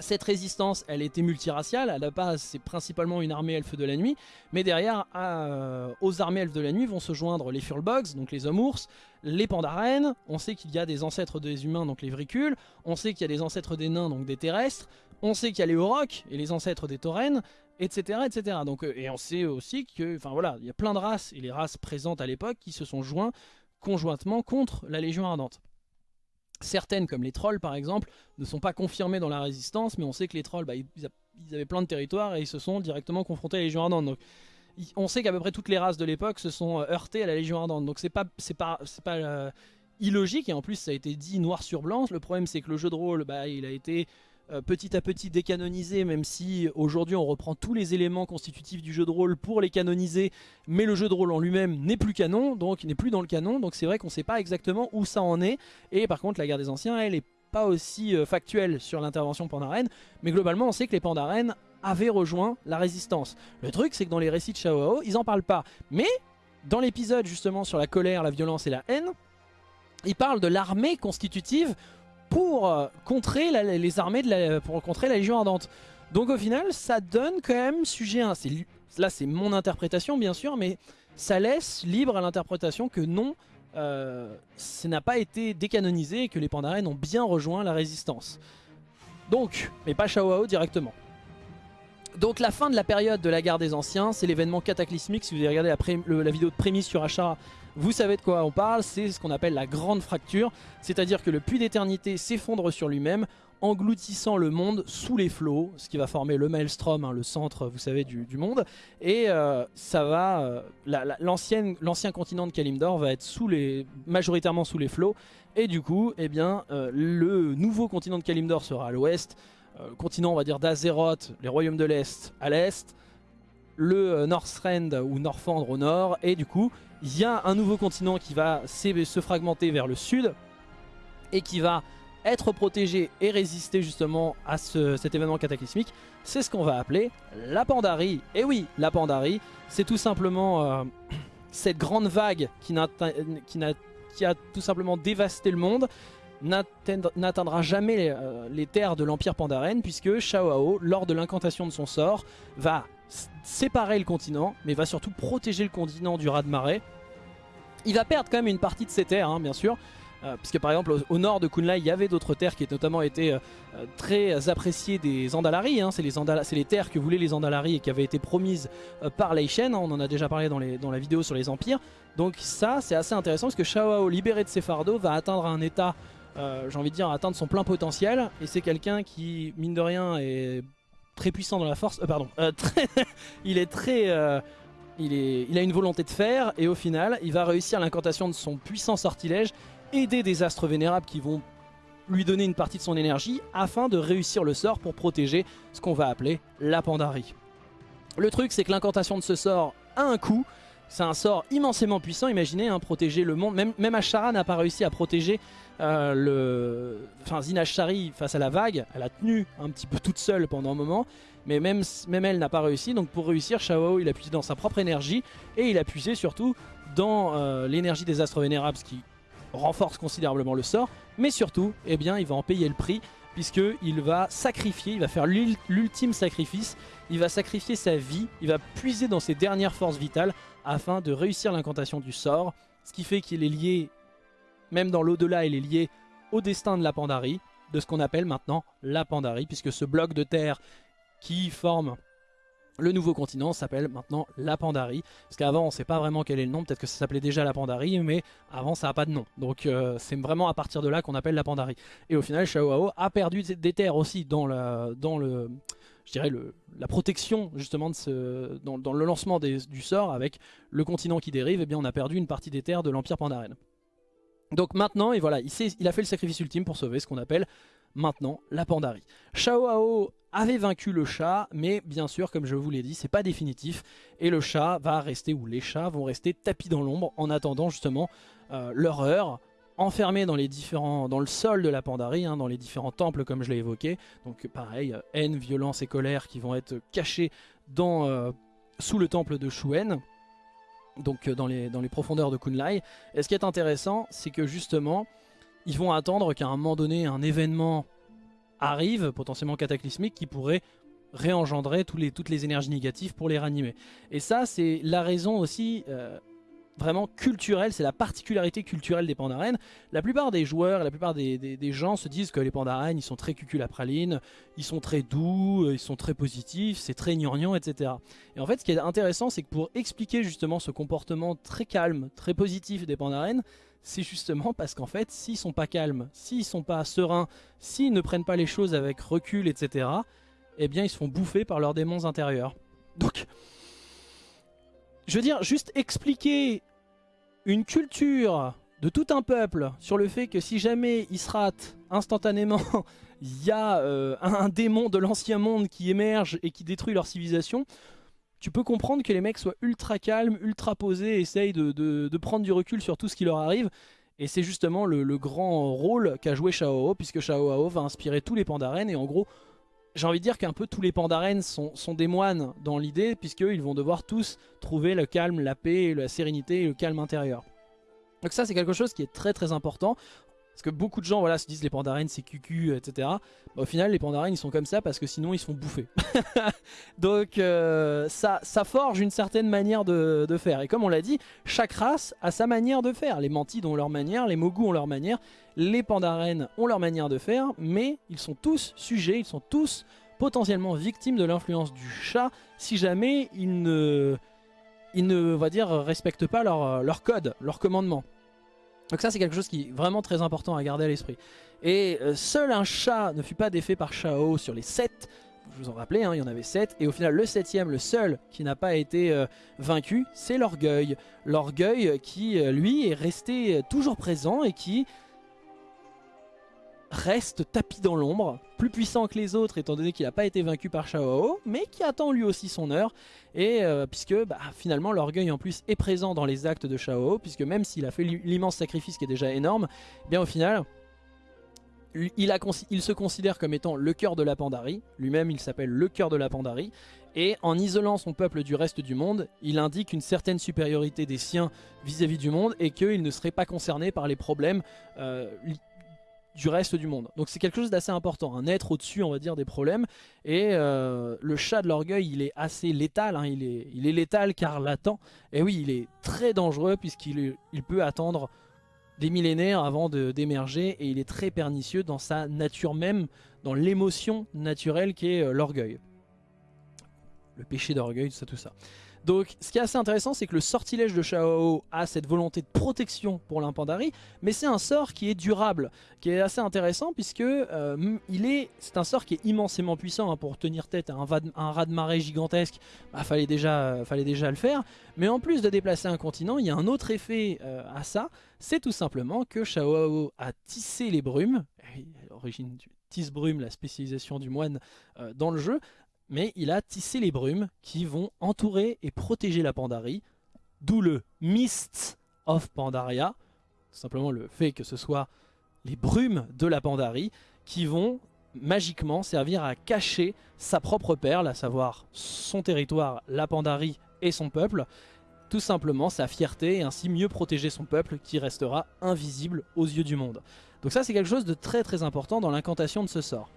S1: Cette résistance, elle était multiraciale, à la base c'est principalement une armée elfe de la nuit, mais derrière, euh, aux armées elfes de la nuit vont se joindre les Furlbogs, donc les hommes ours, les Pandaren, on sait qu'il y a des ancêtres des humains, donc les Vricules, on sait qu'il y a des ancêtres des nains, donc des terrestres, on sait qu'il y a les Aurochs et les ancêtres des Taurennes, etc. etc. Donc, euh, et on sait aussi que, enfin voilà, il y a plein de races, et les races présentes à l'époque, qui se sont joints conjointement contre la Légion Ardente. Certaines, comme les trolls par exemple, ne sont pas confirmées dans la résistance, mais on sait que les trolls, bah, ils, avaient plein de territoires et ils se sont directement confrontés à la Légion Ardente. Donc, on sait qu'à peu près toutes les races de l'époque se sont euh, heurtées à la Légion Ardente. Donc c'est pas, pas, pas euh, illogique, et en plus ça a été dit noir sur blanc. Le problème c'est que le jeu de rôle, bah, il a été euh, petit à petit décanonisé, même si aujourd'hui on reprend tous les éléments constitutifs du jeu de rôle pour les canoniser, mais le jeu de rôle en lui-même n'est plus canon, donc n'est plus dans le canon, donc c'est vrai qu'on ne sait pas exactement où ça en est, et par contre la guerre des anciens, elle est pas aussi euh, factuelle sur l'intervention Pandaren, mais globalement on sait que les Pandaren avaient rejoint la résistance. Le truc c'est que dans les récits de Shao ils en parlent pas, mais dans l'épisode justement sur la colère, la violence et la haine, ils parlent de l'armée constitutive pour euh, contrer les armées de la, pour contrer la Légion Ardente. Donc au final, ça donne quand même sujet à... Là, c'est mon interprétation, bien sûr, mais ça laisse libre à l'interprétation que non, euh, ça n'a pas été décanonisé et que les Pandaren ont bien rejoint la résistance. Donc, mais pas Shao directement. Donc la fin de la période de la guerre des anciens, c'est l'événement cataclysmique. Si vous avez regardé la, vidéo de prémisse sur Ashara, vous savez de quoi on parle, c'est ce qu'on appelle la grande fracture, c'est-à-dire que le puits d'éternité s'effondre sur lui-même, engloutissant le monde sous les flots, ce qui va former le Maelstrom, hein, le centre, vous savez, du, monde. Et euh, ça va, euh, l'ancien continent de Kalimdor va être sous les, majoritairement sous les flots. Et du coup, eh bien, euh, le nouveau continent de Kalimdor sera à l'ouest, le continent, on va dire, d'Azeroth, les royaumes de l'Est à l'Est, le Northrend ou Northrend au nord, et du coup, il y a un nouveau continent qui va se fragmenter vers le sud et qui va être protégé et résister justement à cet événement cataclysmique, c'est ce qu'on va appeler la Pandarie. Et oui, la Pandarie, c'est tout simplement euh, (clears throat) cette grande vague qui, a tout simplement dévasté le monde, n'atteindra jamais euh, les, terres de l'Empire Pandaren, puisque Shao lors de l'incantation de son sort, va séparer le continent, mais va surtout protéger le continent du raz-de-marée. Il va perdre quand même une partie de ses terres, hein, bien sûr, euh, puisque par exemple au, nord de Kunlai il y avait d'autres terres qui ont notamment été euh, très appréciées des Andalari, hein. c'est les, terres que voulaient les Andalari et qui avaient été promises par Leishen, hein. on en a déjà parlé dans, dans, la vidéo sur les empires. Donc ça c'est assez intéressant parce que Shao libéré de ses fardeaux va atteindre un état, j'ai envie de dire atteindre son plein potentiel et c'est quelqu'un qui mine de rien est très puissant dans la force, pardon, (laughs) il est très il, a une volonté de faire et au final, il va réussir l'incantation de son puissant sortilège, aider des astres vénérables qui vont lui donner une partie de son énergie afin de réussir le sort pour protéger ce qu'on va appeler la Pandarie. Le truc, c'est que l'incantation de ce sort a un coût. C'est un sort immensément puissant, imaginez, hein, protéger le monde. Même, Ashara n'a pas réussi à protéger euh, le... Enfin, Zinashari face à la vague, elle a tenu un petit peu toute seule pendant un moment. Mais même, même elle n'a pas réussi, donc pour réussir, Shao il a puisé dans sa propre énergie et il a puisé surtout dans euh, l'énergie des astres vénérables, ce qui renforce considérablement le sort. Mais surtout, eh bien, il va en payer le prix puisqu'il va sacrifier, il va faire l'ultime sacrifice, il va sacrifier sa vie, il va puiser dans ses dernières forces vitales afin de réussir l'incantation du sort, ce qui fait qu'il est lié même dans l'au-delà, il est lié au destin de la Pandarie, de ce qu'on appelle maintenant la Pandarie, puisque ce bloc de terre qui forme le nouveau continent s'appelle maintenant la Pandarie, parce qu'avant on ne sait pas vraiment quel est le nom, peut-être que ça s'appelait déjà la Pandarie, mais avant ça n'a pas de nom. Donc euh, c'est vraiment à partir de là qu'on appelle la Pandarie. Et au final, Shaohao a perdu des terres aussi dans, dans le, je dirais la protection justement dans, le lancement du sort avec le continent qui dérive, et eh bien on a perdu une partie des terres de l'Empire Pandaren. Donc maintenant, et voilà, il, a fait le sacrifice ultime pour sauver ce qu'on appelle maintenant la Pandarie. Shao avait vaincu le chat, mais bien sûr, comme je vous l'ai dit, c'est pas définitif. Et le chat va rester, ou les chats vont rester tapis dans l'ombre en attendant justement euh, leur heure, enfermés dans, les différents, dans le sol de la Pandarie, hein, dans les différents temples comme je l'ai évoqué. Donc pareil, euh, haine, violence et colère qui vont être cachés dans, euh, sous le temple de Shuen. Donc dans les, dans les profondeurs de Kunlai. Et ce qui est intéressant, c'est que justement, ils vont attendre qu'à un moment donné, un événement arrive, potentiellement cataclysmique, qui pourrait réengendrer toutes les énergies négatives pour les ranimer. Et ça, c'est la raison aussi euh, vraiment culturelle, c'est la particularité culturelle des pandarènes. La plupart des joueurs, la plupart des, gens se disent que les pandarènes, ils sont très cuculapralines, ils sont très doux, ils sont très positifs, c'est très gnangnan, etc. Et en fait, ce qui est intéressant, c'est que pour expliquer justement ce comportement très calme, très positif des pandarènes, c'est justement parce qu'en fait, s'ils sont pas calmes, s'ils sont pas sereins, s'ils ne prennent pas les choses avec recul, etc., eh bien ils se font bouffer par leurs démons intérieurs. Donc, je veux dire, juste expliquer une culture de tout un peuple sur le fait que si jamais ils se instantanément, (laughs) il y a euh, un démon de l'ancien monde qui émerge et qui détruit leur civilisation, tu peux comprendre que les mecs soient ultra calmes, ultra posés, essayent de, prendre du recul sur tout ce qui leur arrive. Et c'est justement le, grand rôle qu'a joué Shao puisque Shao va inspirer tous les Pandaren. Et en gros, j'ai envie de dire qu'un peu tous les Pandaren sont, des moines dans l'idée, puisqu'ils vont devoir tous trouver le calme, la paix, la sérénité le calme intérieur. Donc ça c'est quelque chose qui est très très important. Parce que beaucoup de gens voilà, se disent les pandarènes c'est cucu, etc. Bah, au final les pandarènes ils sont comme ça parce que sinon ils se font bouffer. (laughs) Donc euh, ça, ça forge une certaine manière de, faire. Et comme on l'a dit, chaque race a sa manière de faire. Les mantides ont leur manière, les mogus ont leur manière, les pandarènes ont leur manière de faire. Mais ils sont tous sujets, ils sont tous potentiellement victimes de l'influence du chat si jamais ils ne, ils ne va dire, respectent pas leur, leur code, leur commandement. Donc ça c'est quelque chose qui est vraiment très important à garder à l'esprit. Et euh, seul un chat ne fut pas défait par Shao sur les 7, je vous en rappelez, hein, il y en avait 7, et au final le septième, le seul qui n'a pas été euh, vaincu, c'est l'orgueil. L'orgueil qui euh, lui est resté toujours présent et qui reste tapis dans l'ombre, plus puissant que les autres étant donné qu'il n'a pas été vaincu par Shao mais qui attend lui aussi son heure, et euh, puisque bah, finalement l'orgueil en plus est présent dans les actes de Shao puisque même s'il a fait l'immense sacrifice qui est déjà énorme, eh bien au final, il, se considère comme étant le cœur de la Pandarie, lui-même il s'appelle le cœur de la Pandarie, et en isolant son peuple du reste du monde, il indique une certaine supériorité des siens vis-à-vis du monde et qu'il ne serait pas concerné par les problèmes euh, du reste du monde. Donc c'est quelque chose d'assez important, un être au-dessus on va dire des problèmes. Et euh, le chat de l'orgueil il est assez létal, hein. il, est, il est létal car latent. Et oui il est très dangereux puisqu'il il peut attendre des millénaires avant d'émerger et il est très pernicieux dans sa nature même, dans l'émotion naturelle qui est euh, l'orgueil. Le péché d'orgueil, tout ça, tout ça. Donc ce qui est assez intéressant c'est que le sortilège de Shao a cette volonté de protection pour l'impandari mais c'est un sort qui est durable, qui est assez intéressant puisque euh, c'est un sort qui est immensément puissant hein, pour tenir tête à un, un raz de marée gigantesque, bah, fallait, déjà, fallait déjà le faire, mais en plus de déplacer un continent, il y a un autre effet euh, à ça, c'est tout simplement que Shao a tissé les brumes, origine du tisse-brume, la spécialisation du moine euh, dans le jeu, mais il a tissé les brumes qui vont entourer et protéger la Pandarie, d'où le Mist of Pandaria, tout simplement le fait que ce soit les brumes de la Pandarie qui vont magiquement servir à cacher sa propre perle, à savoir son territoire, la Pandarie et son peuple, tout simplement sa fierté et ainsi mieux protéger son peuple qui restera invisible aux yeux du monde. Donc ça c'est quelque chose de très très important dans l'incantation de ce sort.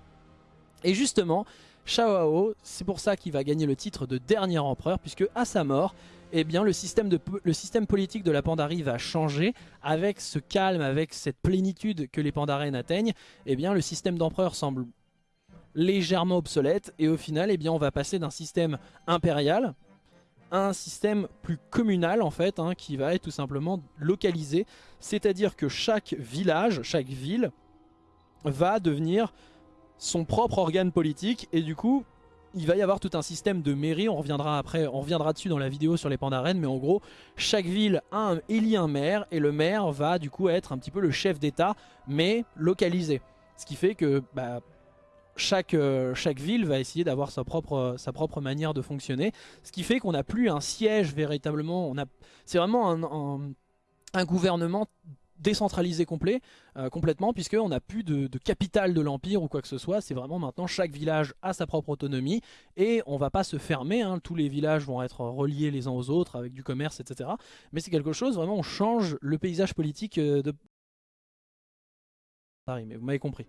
S1: Et justement, Shao c'est pour ça qu'il va gagner le titre de dernier empereur, puisque à sa mort, eh bien, le, système politique de la Pandarie va changer avec ce calme, avec cette plénitude que les Pandaren atteignent. Eh bien, le système d'empereur semble légèrement obsolète et au final, eh bien, on va passer d'un système impérial à un système plus communal en fait, hein, qui va être tout simplement localisé. C'est-à-dire que chaque village, chaque ville va devenir son propre organe politique et du coup il va y avoir tout un système de mairie, on reviendra après, on reviendra dessus dans la vidéo sur les pandarènes, mais en gros, chaque ville a un, élit un maire, et le maire va du coup être un petit peu le chef d'état, mais localisé. Ce qui fait que bah, chaque, euh, chaque ville va essayer d'avoir sa propre, sa propre manière de fonctionner, ce qui fait qu'on n'a plus un siège véritablement, c'est vraiment un, un gouvernement décentralisé complet, euh, complètement, puisqu'on n'a plus de, de, capitale de l'Empire ou quoi que ce soit. C'est vraiment maintenant chaque village a sa propre autonomie et on va pas se fermer. Hein. Tous les villages vont être reliés les uns aux autres avec du commerce, etc. Mais c'est quelque chose, vraiment, on change le paysage politique euh, de Paris, mais vous m'avez compris.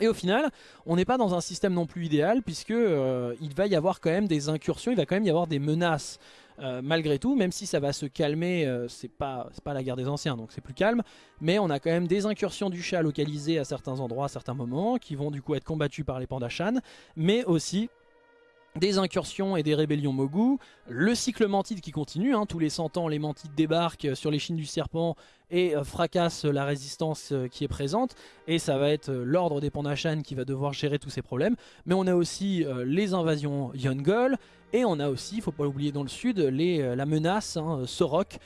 S1: Et au final, on n'est pas dans un système non plus idéal puisque euh, il va y avoir quand même des incursions, il va quand même y avoir des menaces euh, malgré tout, même si ça va se calmer, euh, c'est pas, pas la guerre des anciens, donc c'est plus calme, mais on a quand même des incursions du chat localisées à certains endroits, à certains moments, qui vont du coup être combattues par les pandachans, mais aussi des incursions et des rébellions Mogu, le cycle mantide qui continue, hein, tous les 100 ans les mantides débarquent sur les chines du serpent et euh, fracassent la résistance euh, qui est présente, et ça va être euh, l'ordre des Pandashan qui va devoir gérer tous ces problèmes, mais on a aussi les invasions Yongol, et on a aussi, il faut pas l'oublier dans le sud, la menace hein, Sorok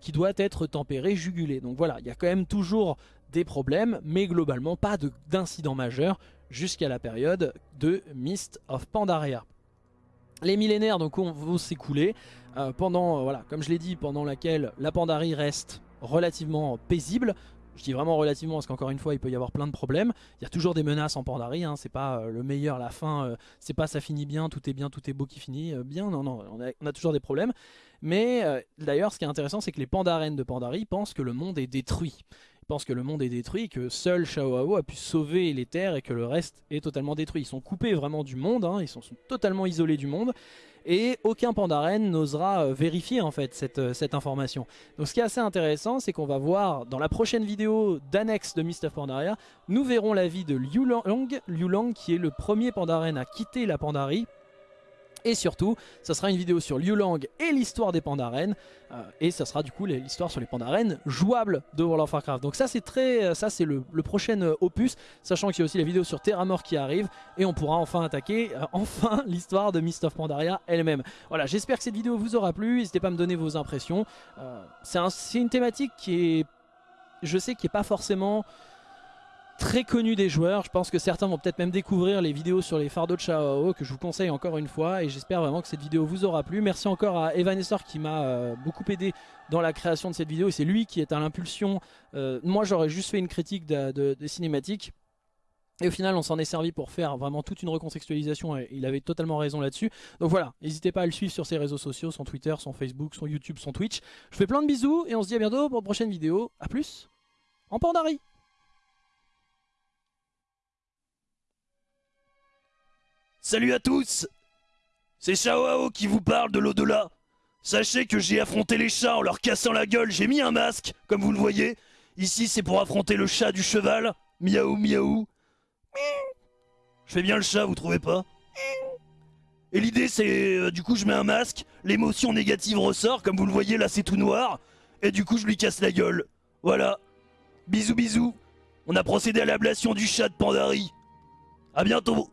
S1: qui doit être tempérée, jugulée. Donc voilà, il y a quand même toujours des problèmes, mais globalement pas d'incident majeur jusqu'à la période de Mist of Pandaria. Les millénaires donc vont s'écouler euh, pendant, euh, voilà, comme je l'ai dit, pendant laquelle la Pandarie reste relativement paisible. Je dis vraiment relativement parce qu'encore une fois il peut y avoir plein de problèmes. Il y a toujours des menaces en Pandarie, hein. c'est pas euh, le meilleur la fin, c'est pas ça finit bien, tout est bien, tout est beau qui finit bien. Non, non, on a, toujours des problèmes. Mais d'ailleurs ce qui est intéressant c'est que les Pandarènes de Pandarie pensent que le monde est détruit pensent que le monde est détruit, que seul Shao a pu sauver les terres et que le reste est totalement détruit. Ils sont coupés vraiment du monde, hein, ils sont, totalement isolés du monde et aucun Pandaren n'osera euh, vérifier en fait cette, euh, cette, information. Donc ce qui est assez intéressant, c'est qu'on va voir dans la prochaine vidéo d'annexe de Mist of Pandaria, nous verrons la vie de Liu Lang, Liu Lang qui est le premier Pandaren à quitter la Pandarie et surtout, ça sera une vidéo sur Liu Lang et l'histoire des Pandaren. Euh, et ça sera du coup l'histoire sur les Pandaren jouables de World of Warcraft. Donc ça c'est très, euh, ça c'est le, prochain euh, opus, sachant qu'il y a aussi la vidéo sur Terramore qui arrive. Et on pourra enfin attaquer, (laughs) enfin, l'histoire de Mist of Pandaria elle-même. Voilà, j'espère que cette vidéo vous aura plu. N'hésitez pas à me donner vos impressions. c'est une thématique qui est, je sais, qui est pas forcément très connu des joueurs. Je pense que certains vont peut-être même découvrir les vidéos sur les fardeaux de Chao que je vous conseille encore une fois et j'espère vraiment que cette vidéo vous aura plu. Merci encore à Evanestor qui m'a euh, beaucoup aidé dans la création de cette vidéo et c'est lui qui est à l'impulsion. Euh, moi j'aurais juste fait une critique des cinématiques. Et au final on s'en est servi pour faire vraiment toute une recontextualisation et il avait totalement raison là-dessus. Donc voilà, n'hésitez pas à le suivre sur ses réseaux sociaux, son Twitter, son Facebook, son YouTube, son Twitch. Je fais plein de bisous et on se dit à bientôt pour une prochaine vidéo. A plus en Pandarie
S2: Salut à tous C'est Shao qui vous parle de l'au-delà. Sachez que j'ai affronté les chats en leur cassant la gueule, j'ai mis un masque, comme vous le voyez. Ici c'est pour affronter le chat du cheval. Miaou miaou. Je fais bien le chat, vous trouvez pas? Et l'idée c'est, euh, du coup je mets un masque, l'émotion négative ressort, comme vous le voyez là c'est tout noir. Et du coup je lui casse la gueule. Voilà. Bisous bisous. On a procédé à l'ablation du chat de Pandari. A bientôt